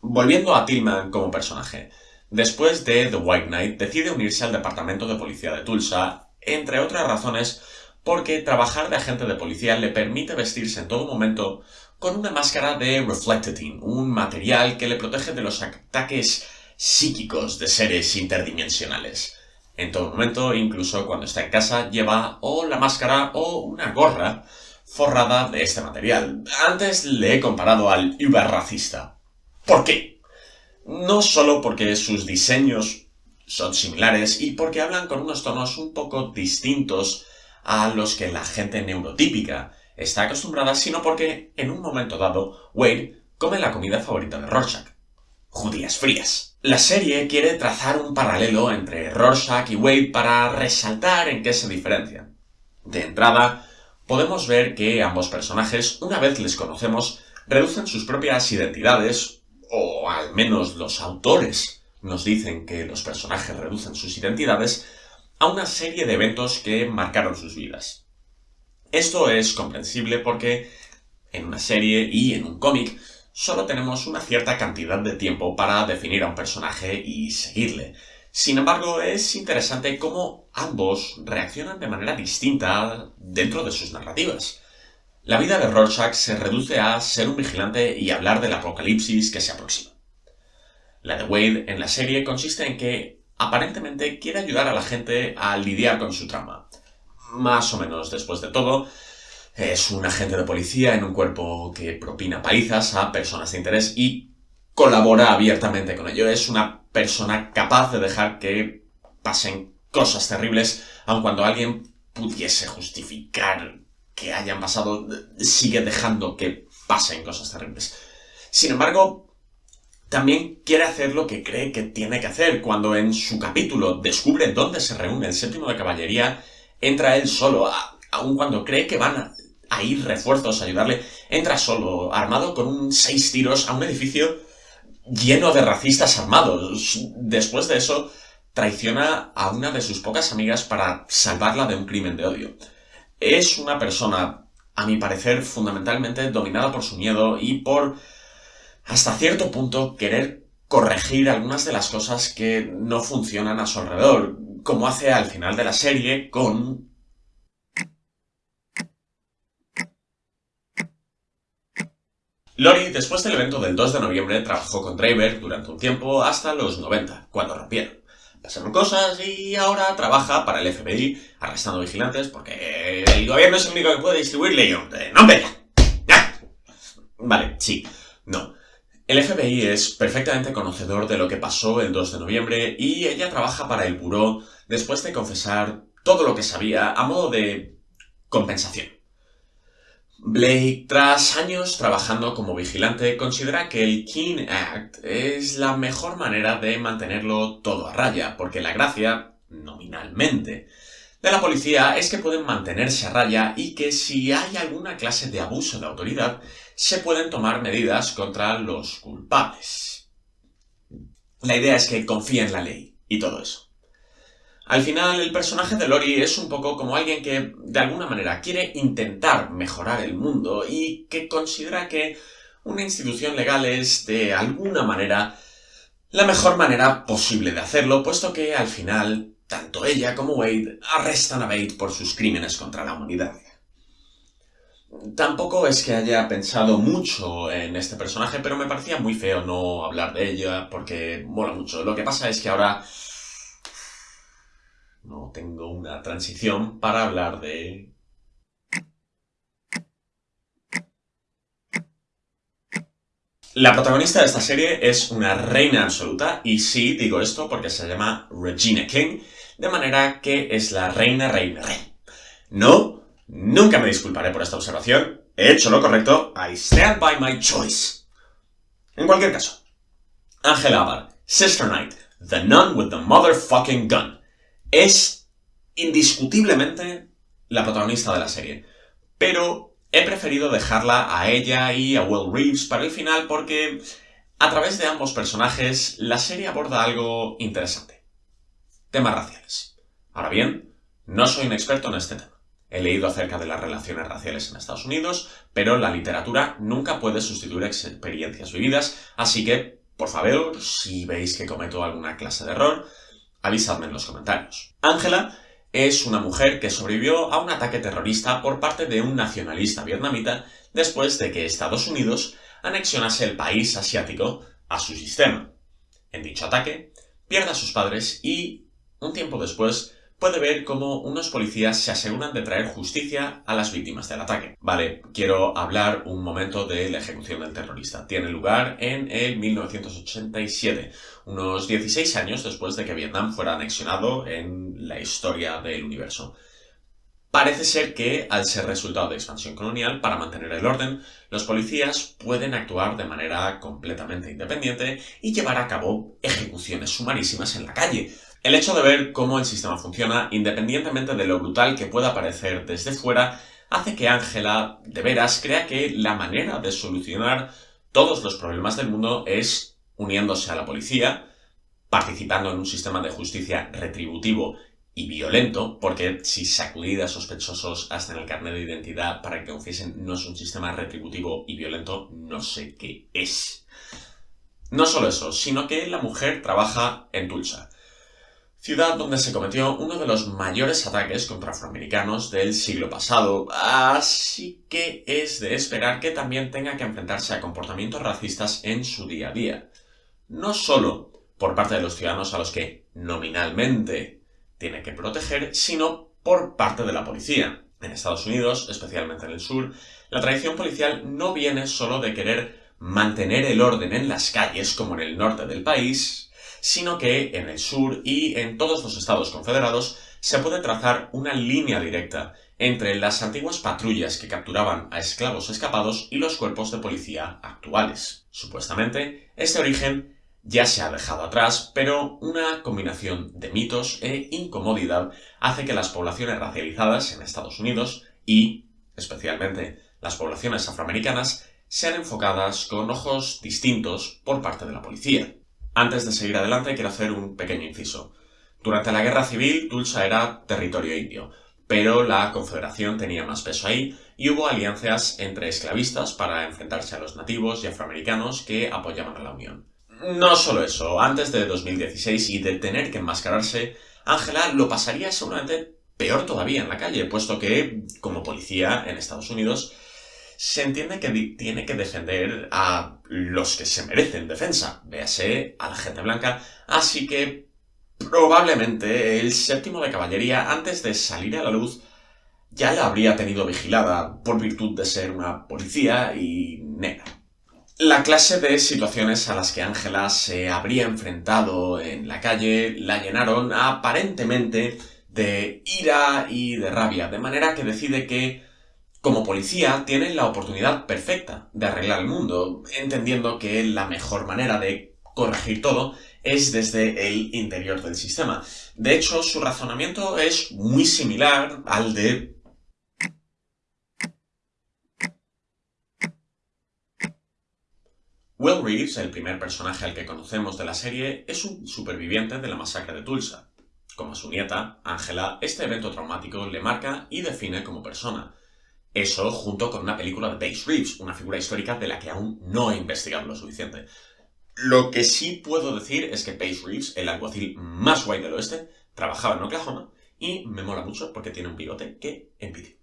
Volviendo a Tillman como personaje, Después de The White Knight, decide unirse al departamento de policía de Tulsa, entre otras razones porque trabajar de agente de policía le permite vestirse en todo momento con una máscara de Reflectedin, un material que le protege de los ataques psíquicos de seres interdimensionales. En todo momento, incluso cuando está en casa, lleva o la máscara o una gorra forrada de este material. Antes le he comparado al racista. ¿Por qué? no solo porque sus diseños son similares y porque hablan con unos tonos un poco distintos a los que la gente neurotípica está acostumbrada, sino porque en un momento dado Wade come la comida favorita de Rorschach, judías frías. La serie quiere trazar un paralelo entre Rorschach y Wade para resaltar en qué se diferencian. De entrada, podemos ver que ambos personajes, una vez les conocemos, reducen sus propias identidades o al menos los autores nos dicen que los personajes reducen sus identidades, a una serie de eventos que marcaron sus vidas. Esto es comprensible porque en una serie y en un cómic solo tenemos una cierta cantidad de tiempo para definir a un personaje y seguirle. Sin embargo, es interesante cómo ambos reaccionan de manera distinta dentro de sus narrativas. La vida de Rorschach se reduce a ser un vigilante y hablar del apocalipsis que se aproxima. La de Wade en la serie consiste en que aparentemente quiere ayudar a la gente a lidiar con su trauma. Más o menos después de todo, es un agente de policía en un cuerpo que propina palizas a personas de interés y colabora abiertamente con ello. Es una persona capaz de dejar que pasen cosas terribles, aun cuando alguien pudiese justificar que hayan pasado sigue dejando que pasen cosas terribles. Sin embargo, también quiere hacer lo que cree que tiene que hacer. Cuando en su capítulo descubre dónde se reúne el séptimo de caballería, entra él solo, aun cuando cree que van a, ir refuerzos a ayudarle, entra solo, armado con un seis tiros a un edificio lleno de racistas armados. Después de eso, traiciona a una de sus pocas amigas para salvarla de un crimen de odio. Es una persona, a mi parecer, fundamentalmente dominada por su miedo y por, hasta cierto punto, querer corregir algunas de las cosas que no funcionan a su alrededor, como hace al final de la serie con Lori, después del evento del 2 de noviembre, trabajó con Draver durante un tiempo hasta los 90, cuando rompieron. Pasaron cosas y ahora trabaja para el FBI arrestando vigilantes porque el gobierno es el único que puede distribuir leyes. ¡No, hombre! ¡Ya! Vale, sí. No. El FBI es perfectamente conocedor de lo que pasó el 2 de noviembre y ella trabaja para el buró después de confesar todo lo que sabía a modo de compensación. Blake, tras años trabajando como vigilante, considera que el Keene Act es la mejor manera de mantenerlo todo a raya, porque la gracia, nominalmente, de la policía es que pueden mantenerse a raya y que si hay alguna clase de abuso de autoridad, se pueden tomar medidas contra los culpables. La idea es que confía en la ley y todo eso. Al final, el personaje de Lori es un poco como alguien que, de alguna manera, quiere intentar mejorar el mundo y que considera que una institución legal es, de alguna manera, la mejor manera posible de hacerlo, puesto que, al final, tanto ella como Wade arrestan a Wade por sus crímenes contra la humanidad. Tampoco es que haya pensado mucho en este personaje, pero me parecía muy feo no hablar de ella, porque mola mucho. Lo que pasa es que ahora no tengo una transición para hablar de... La protagonista de esta serie es una reina absoluta, y sí, digo esto porque se llama Regina King, de manera que es la reina reina rey. No, nunca me disculparé por esta observación, he hecho lo correcto, I stand by my choice. En cualquier caso, Angela Abar, Sister Knight, The Nun with the Motherfucking Gun es indiscutiblemente la protagonista de la serie. Pero he preferido dejarla a ella y a Will Reeves para el final porque a través de ambos personajes la serie aborda algo interesante. Temas raciales. Ahora bien, no soy un experto en este tema. He leído acerca de las relaciones raciales en Estados Unidos, pero la literatura nunca puede sustituir experiencias vividas, así que, por favor, si veis que cometo alguna clase de error, Avisadme en los comentarios. Ángela es una mujer que sobrevivió a un ataque terrorista por parte de un nacionalista vietnamita después de que Estados Unidos anexionase el país asiático a su sistema. En dicho ataque, pierde a sus padres y, un tiempo después, puede ver cómo unos policías se aseguran de traer justicia a las víctimas del ataque. Vale, quiero hablar un momento de la ejecución del terrorista. Tiene lugar en el 1987, unos 16 años después de que Vietnam fuera anexionado en la historia del universo. Parece ser que, al ser resultado de expansión colonial, para mantener el orden, los policías pueden actuar de manera completamente independiente y llevar a cabo ejecuciones sumarísimas en la calle, el hecho de ver cómo el sistema funciona, independientemente de lo brutal que pueda parecer desde fuera, hace que Ángela, de veras, crea que la manera de solucionar todos los problemas del mundo es uniéndose a la policía, participando en un sistema de justicia retributivo y violento, porque si sacudir a sospechosos hasta en el carnet de identidad para que confiesen no es un sistema retributivo y violento, no sé qué es. No solo eso, sino que la mujer trabaja en Tulsa, ciudad donde se cometió uno de los mayores ataques contra afroamericanos del siglo pasado, así que es de esperar que también tenga que enfrentarse a comportamientos racistas en su día a día. No solo por parte de los ciudadanos a los que nominalmente tiene que proteger, sino por parte de la policía. En Estados Unidos, especialmente en el sur, la tradición policial no viene solo de querer mantener el orden en las calles como en el norte del país, sino que en el sur y en todos los estados confederados se puede trazar una línea directa entre las antiguas patrullas que capturaban a esclavos escapados y los cuerpos de policía actuales. Supuestamente, este origen ya se ha dejado atrás, pero una combinación de mitos e incomodidad hace que las poblaciones racializadas en Estados Unidos y, especialmente, las poblaciones afroamericanas sean enfocadas con ojos distintos por parte de la policía. Antes de seguir adelante quiero hacer un pequeño inciso. Durante la guerra civil, Tulsa era territorio indio, pero la Confederación tenía más peso ahí y hubo alianzas entre esclavistas para enfrentarse a los nativos y afroamericanos que apoyaban a la Unión. No solo eso, antes de 2016 y de tener que enmascararse, Ángela lo pasaría seguramente peor todavía en la calle, puesto que, como policía en Estados Unidos, se entiende que tiene que defender a los que se merecen defensa, véase a la gente blanca, así que Probablemente el séptimo de caballería, antes de salir a la luz, ya la habría tenido vigilada por virtud de ser una policía y negra. La clase de situaciones a las que Ángela se habría enfrentado en la calle la llenaron aparentemente de ira y de rabia, de manera que decide que, como policía, tiene la oportunidad perfecta de arreglar el mundo, entendiendo que la mejor manera de corregir todo es desde el interior del sistema. De hecho, su razonamiento es muy similar al de... Will Reeves, el primer personaje al que conocemos de la serie, es un superviviente de la masacre de Tulsa. Como a su nieta, Angela, este evento traumático le marca y define como persona. Eso junto con una película de Paige Reeves, una figura histórica de la que aún no he investigado lo suficiente. Lo que sí puedo decir es que Paige Reeves, el alguacil más guay del oeste, trabajaba en Oklahoma y me mola mucho porque tiene un bigote que envidia.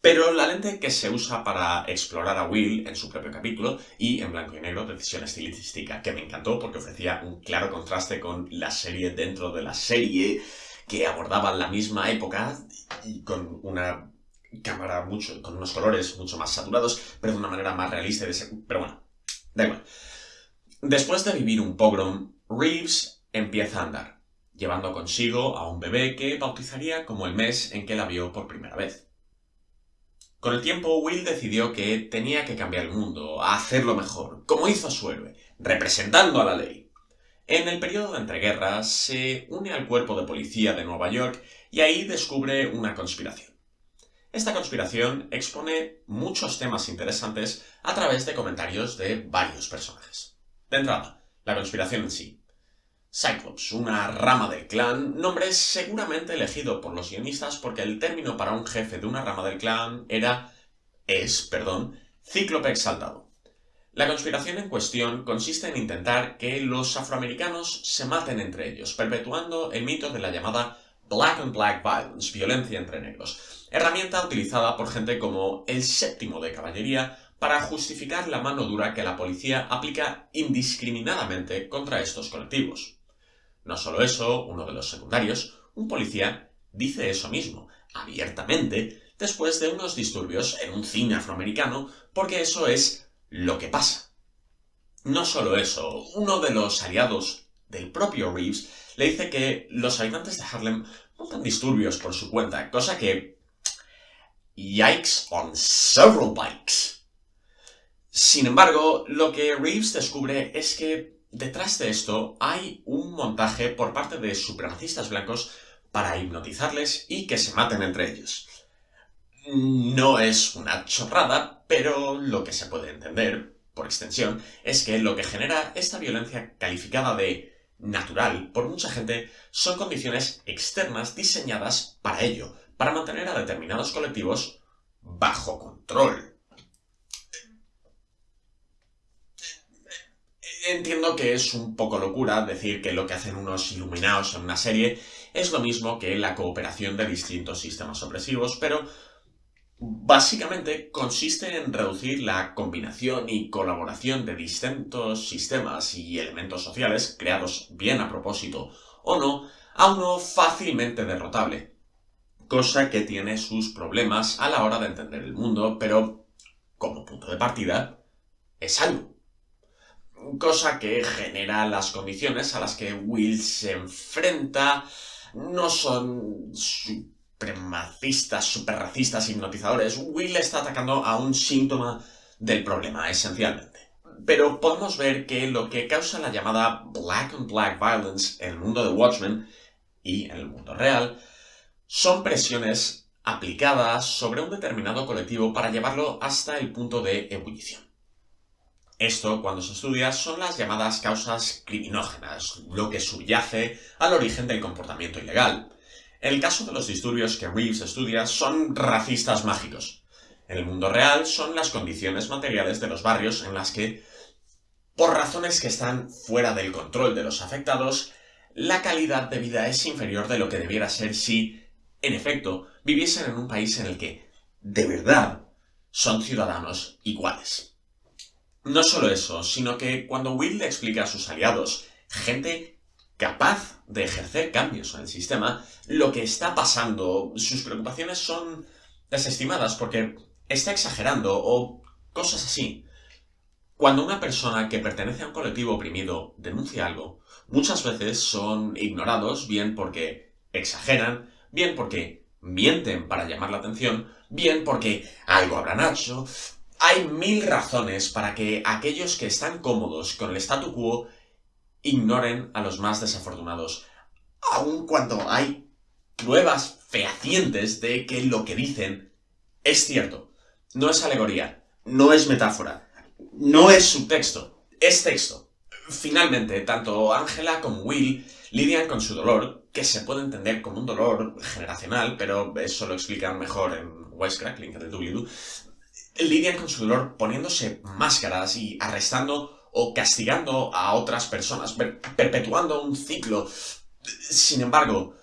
Pero la lente que se usa para explorar a Will en su propio capítulo y en blanco y negro, decisión estilística que me encantó porque ofrecía un claro contraste con la serie dentro de la serie que abordaba la misma época y con una cámara mucho, con unos colores mucho más saturados, pero de una manera más realista. Pero bueno, Da igual. Después de vivir un pogrom, Reeves empieza a andar, llevando consigo a un bebé que bautizaría como el mes en que la vio por primera vez. Con el tiempo, Will decidió que tenía que cambiar el mundo, hacerlo mejor, como hizo su héroe, representando a la ley. En el periodo de entreguerras, se une al cuerpo de policía de Nueva York y ahí descubre una conspiración. Esta conspiración expone muchos temas interesantes a través de comentarios de varios personajes. De entrada, la conspiración en sí. Cyclops, una rama del clan, nombre seguramente elegido por los guionistas porque el término para un jefe de una rama del clan era, es, perdón, Cíclope exaltado. La conspiración en cuestión consiste en intentar que los afroamericanos se maten entre ellos, perpetuando el mito de la llamada Black on Black Violence, violencia entre negros, herramienta utilizada por gente como el séptimo de caballería para justificar la mano dura que la policía aplica indiscriminadamente contra estos colectivos. No solo eso, uno de los secundarios, un policía, dice eso mismo, abiertamente, después de unos disturbios en un cine afroamericano, porque eso es lo que pasa. No solo eso, uno de los aliados del propio Reeves le dice que los habitantes de Harlem montan disturbios por su cuenta, cosa que... Yikes on several bikes. Sin embargo, lo que Reeves descubre es que detrás de esto hay un montaje por parte de supremacistas blancos para hipnotizarles y que se maten entre ellos. No es una chorrada, pero lo que se puede entender, por extensión, es que lo que genera esta violencia calificada de natural por mucha gente son condiciones externas diseñadas para ello, para mantener a determinados colectivos bajo control. Entiendo que es un poco locura decir que lo que hacen unos iluminados en una serie es lo mismo que la cooperación de distintos sistemas opresivos, pero Básicamente consiste en reducir la combinación y colaboración de distintos sistemas y elementos sociales, creados bien a propósito o no, a uno fácilmente derrotable. Cosa que tiene sus problemas a la hora de entender el mundo, pero como punto de partida es algo. Cosa que genera las condiciones a las que Will se enfrenta no son supremacistas, superracistas, hipnotizadores, Will está atacando a un síntoma del problema, esencialmente. Pero podemos ver que lo que causa la llamada black on black violence en el mundo de Watchmen y en el mundo real son presiones aplicadas sobre un determinado colectivo para llevarlo hasta el punto de ebullición. Esto, cuando se estudia, son las llamadas causas criminógenas, lo que subyace al origen del comportamiento ilegal. El caso de los disturbios que Reeves estudia, son racistas mágicos. En el mundo real, son las condiciones materiales de los barrios en las que, por razones que están fuera del control de los afectados, la calidad de vida es inferior de lo que debiera ser si, en efecto, viviesen en un país en el que, de verdad, son ciudadanos iguales. No solo eso, sino que cuando Will le explica a sus aliados, gente capaz de ejercer cambios en el sistema, lo que está pasando, sus preocupaciones son desestimadas porque está exagerando o cosas así. Cuando una persona que pertenece a un colectivo oprimido denuncia algo, muchas veces son ignorados, bien porque exageran, bien porque mienten para llamar la atención, bien porque algo habrán hecho, hay mil razones para que aquellos que están cómodos con el statu quo ignoren a los más desafortunados, aun cuando hay pruebas fehacientes de que lo que dicen es cierto. No es alegoría, no es metáfora, no es subtexto, es texto. Finalmente, tanto Angela como Will lidian con su dolor, que se puede entender como un dolor generacional, pero eso lo explican mejor en Wisecrack, link el doobly lidian con su dolor poniéndose máscaras y arrestando o castigando a otras personas, perpetuando un ciclo. Sin embargo,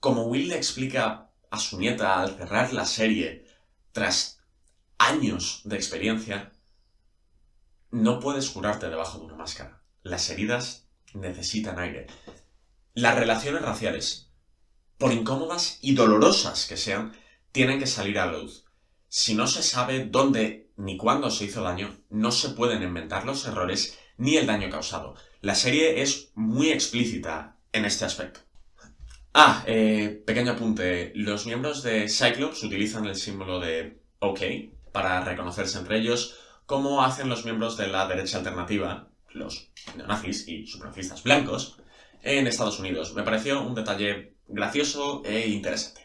como Will le explica a su nieta al cerrar la serie, tras años de experiencia, no puedes curarte debajo de una máscara. Las heridas necesitan aire. Las relaciones raciales, por incómodas y dolorosas que sean, tienen que salir a la luz. Si no se sabe dónde ni cuándo se hizo daño, no se pueden inventar los errores ni el daño causado. La serie es muy explícita en este aspecto. Ah, eh, pequeño apunte. Los miembros de Cyclops utilizan el símbolo de OK para reconocerse entre ellos, como hacen los miembros de la derecha alternativa, los neonazis y supremacistas blancos, en Estados Unidos. Me pareció un detalle gracioso e interesante.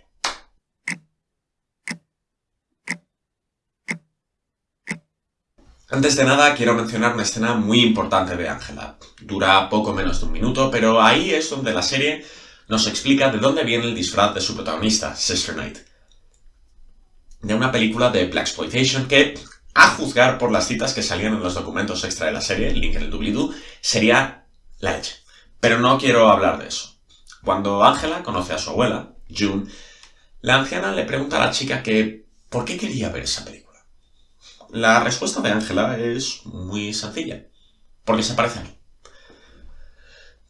Antes de nada, quiero mencionar una escena muy importante de Angela. Dura poco menos de un minuto, pero ahí es donde la serie nos explica de dónde viene el disfraz de su protagonista, Sister Night. De una película de Black Exploitation que, a juzgar por las citas que salían en los documentos extra de la serie, link en el doobly-doo, sería la leche. Pero no quiero hablar de eso. Cuando Angela conoce a su abuela, June, la anciana le pregunta a la chica que por qué quería ver esa película. La respuesta de Ángela es muy sencilla, porque se parece a mí.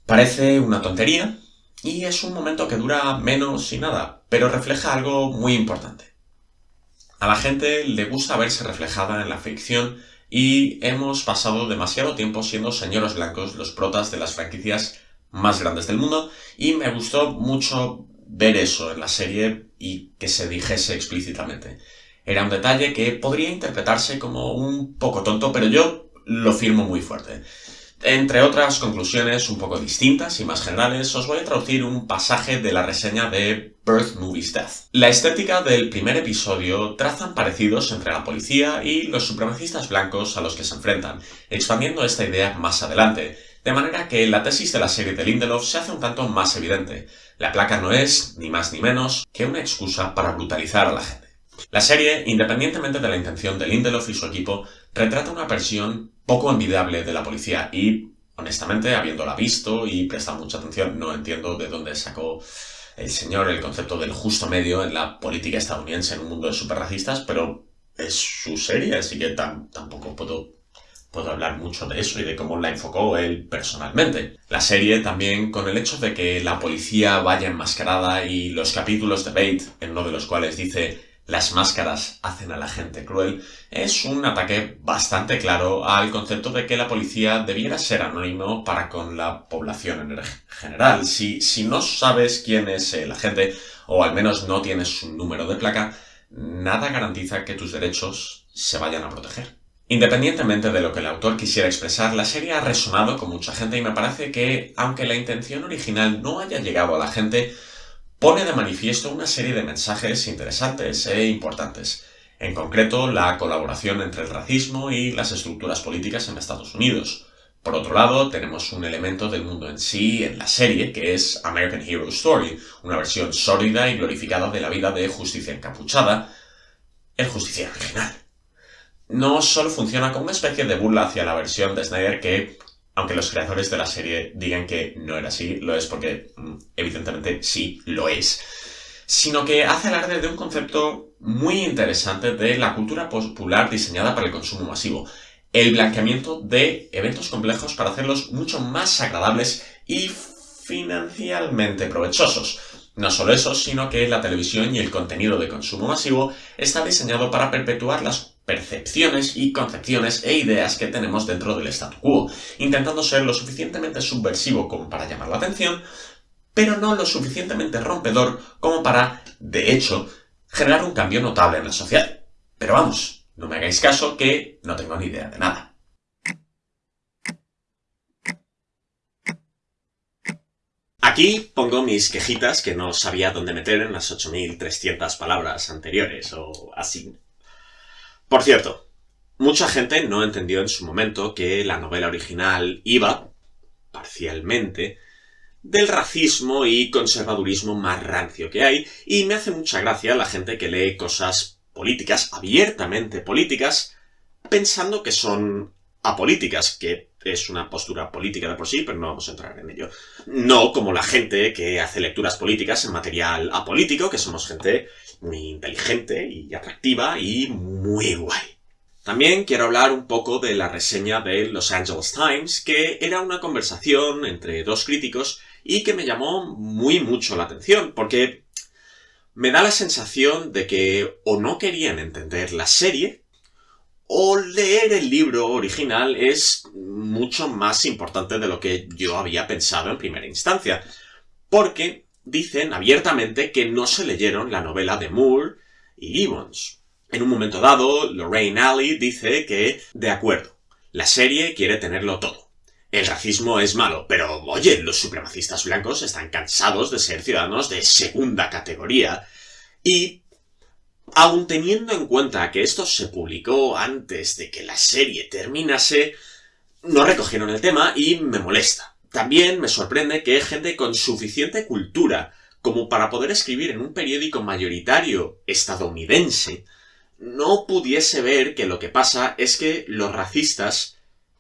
Parece una tontería y es un momento que dura menos y nada, pero refleja algo muy importante. A la gente le gusta verse reflejada en la ficción y hemos pasado demasiado tiempo siendo señoros blancos los protas de las franquicias más grandes del mundo y me gustó mucho ver eso en la serie y que se dijese explícitamente. Era un detalle que podría interpretarse como un poco tonto, pero yo lo firmo muy fuerte. Entre otras conclusiones un poco distintas y más generales, os voy a traducir un pasaje de la reseña de Birth Movies Death. La estética del primer episodio trazan parecidos entre la policía y los supremacistas blancos a los que se enfrentan, expandiendo esta idea más adelante, de manera que la tesis de la serie de Lindelof se hace un tanto más evidente. La placa no es, ni más ni menos, que una excusa para brutalizar a la gente. La serie, independientemente de la intención de Lindelof y su equipo, retrata una versión poco envidiable de la policía y, honestamente, habiéndola visto y prestado mucha atención, no entiendo de dónde sacó el señor el concepto del justo medio en la política estadounidense en un mundo de superracistas, pero es su serie, así que tampoco puedo, puedo hablar mucho de eso y de cómo la enfocó él personalmente. La serie también, con el hecho de que la policía vaya enmascarada y los capítulos de Bate, en uno de los cuales dice las máscaras hacen a la gente cruel, es un ataque bastante claro al concepto de que la policía debiera ser anónimo para con la población en general. Si, si no sabes quién es el agente o al menos no tienes un número de placa, nada garantiza que tus derechos se vayan a proteger. Independientemente de lo que el autor quisiera expresar, la serie ha resonado con mucha gente y me parece que, aunque la intención original no haya llegado a la gente, pone de manifiesto una serie de mensajes interesantes e importantes. En concreto, la colaboración entre el racismo y las estructuras políticas en Estados Unidos. Por otro lado, tenemos un elemento del mundo en sí en la serie, que es American Hero Story, una versión sórdida y glorificada de la vida de Justicia Encapuchada, el justiciero original no solo funciona como una especie de burla hacia la versión de Snyder que, aunque los creadores de la serie digan que no era así, lo es porque mm, evidentemente sí lo es, sino que hace alarde de un concepto muy interesante de la cultura popular diseñada para el consumo masivo, el blanqueamiento de eventos complejos para hacerlos mucho más agradables y financieramente provechosos. No solo eso, sino que la televisión y el contenido de consumo masivo está diseñado para perpetuar las percepciones y concepciones e ideas que tenemos dentro del statu quo, intentando ser lo suficientemente subversivo como para llamar la atención, pero no lo suficientemente rompedor como para, de hecho, generar un cambio notable en la sociedad. Pero vamos, no me hagáis caso que no tengo ni idea de nada. Aquí pongo mis quejitas que no sabía dónde meter en las 8.300 palabras anteriores o así. Por cierto, mucha gente no entendió en su momento que la novela original iba, parcialmente, del racismo y conservadurismo más rancio que hay, y me hace mucha gracia la gente que lee cosas políticas, abiertamente políticas, pensando que son apolíticas, que es una postura política de por sí, pero no vamos a entrar en ello. No como la gente que hace lecturas políticas en material apolítico, que somos gente muy inteligente y atractiva y muy guay. También quiero hablar un poco de la reseña de Los Angeles Times, que era una conversación entre dos críticos y que me llamó muy mucho la atención, porque me da la sensación de que o no querían entender la serie, o leer el libro original es mucho más importante de lo que yo había pensado en primera instancia. Porque dicen abiertamente que no se leyeron la novela de Moore y Gibbons. En un momento dado, Lorraine Alley dice que, de acuerdo, la serie quiere tenerlo todo. El racismo es malo, pero oye, los supremacistas blancos están cansados de ser ciudadanos de segunda categoría. Y, aun teniendo en cuenta que esto se publicó antes de que la serie terminase, no recogieron el tema y me molesta. También me sorprende que gente con suficiente cultura como para poder escribir en un periódico mayoritario estadounidense no pudiese ver que lo que pasa es que los racistas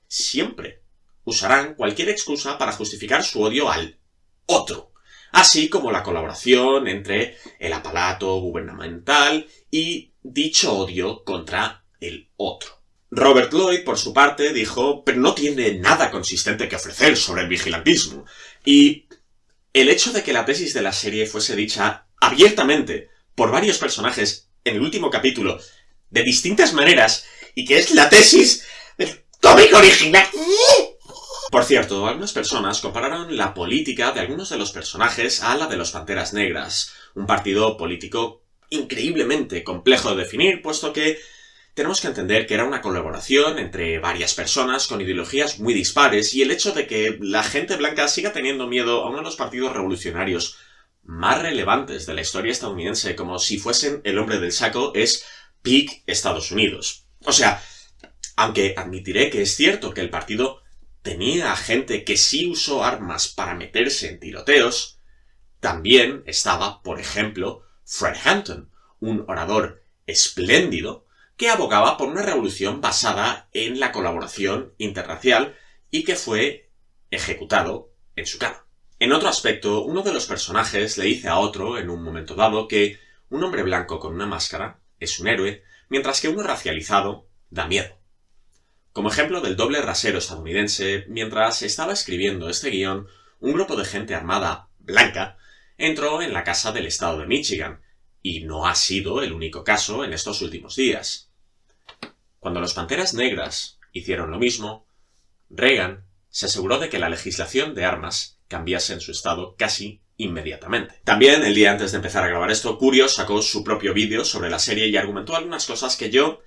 siempre usarán cualquier excusa para justificar su odio al otro, así como la colaboración entre el aparato gubernamental y dicho odio contra el otro. Robert Lloyd, por su parte, dijo, pero no tiene nada consistente que ofrecer sobre el vigilantismo. Y el hecho de que la tesis de la serie fuese dicha abiertamente por varios personajes en el último capítulo, de distintas maneras, y que es la tesis del cómic original. Por cierto, algunas personas compararon la política de algunos de los personajes a la de los Panteras Negras, un partido político increíblemente complejo de definir, puesto que tenemos que entender que era una colaboración entre varias personas con ideologías muy dispares y el hecho de que la gente blanca siga teniendo miedo a uno de los partidos revolucionarios más relevantes de la historia estadounidense como si fuesen el hombre del saco es PIC Estados Unidos. O sea, aunque admitiré que es cierto que el partido tenía gente que sí usó armas para meterse en tiroteos, también estaba, por ejemplo, Fred Hampton, un orador espléndido que abogaba por una revolución basada en la colaboración interracial y que fue ejecutado en su cama. En otro aspecto, uno de los personajes le dice a otro, en un momento dado, que un hombre blanco con una máscara es un héroe, mientras que uno racializado da miedo. Como ejemplo del doble rasero estadounidense, mientras estaba escribiendo este guion, un grupo de gente armada blanca entró en la casa del estado de Michigan, y no ha sido el único caso en estos últimos días. Cuando los Panteras Negras hicieron lo mismo, Reagan se aseguró de que la legislación de armas cambiase en su estado casi inmediatamente. También, el día antes de empezar a grabar esto, Curio sacó su propio vídeo sobre la serie y argumentó algunas cosas que yo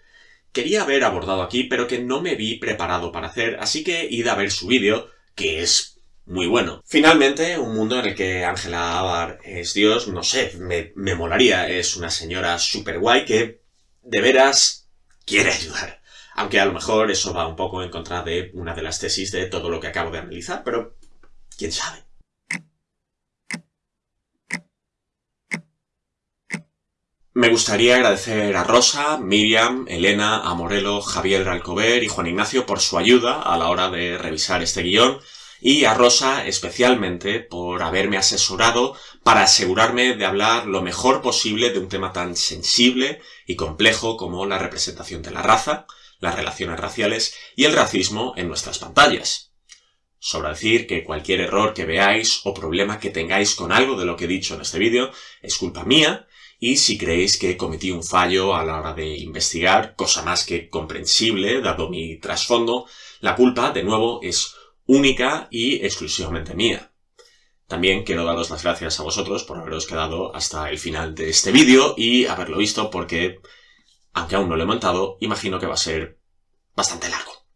quería haber abordado aquí, pero que no me vi preparado para hacer, así que id a ver su vídeo, que es muy bueno. Finalmente, un mundo en el que Angela Abar es Dios, no sé, me, me molaría, es una señora super guay que de veras quiere ayudar. Aunque a lo mejor eso va un poco en contra de una de las tesis de todo lo que acabo de analizar, pero quién sabe. Me gustaría agradecer a Rosa, Miriam, Elena, Amorelo, Javier Alcover y Juan Ignacio por su ayuda a la hora de revisar este guion y a Rosa especialmente por haberme asesorado para asegurarme de hablar lo mejor posible de un tema tan sensible y complejo como la representación de la raza, las relaciones raciales y el racismo en nuestras pantallas. Sobra decir que cualquier error que veáis o problema que tengáis con algo de lo que he dicho en este vídeo es culpa mía y si creéis que cometí un fallo a la hora de investigar, cosa más que comprensible dado mi trasfondo, la culpa, de nuevo, es única y exclusivamente mía. También quiero daros las gracias a vosotros por haberos quedado hasta el final de este vídeo y haberlo visto porque, aunque aún no lo he montado, imagino que va a ser bastante largo.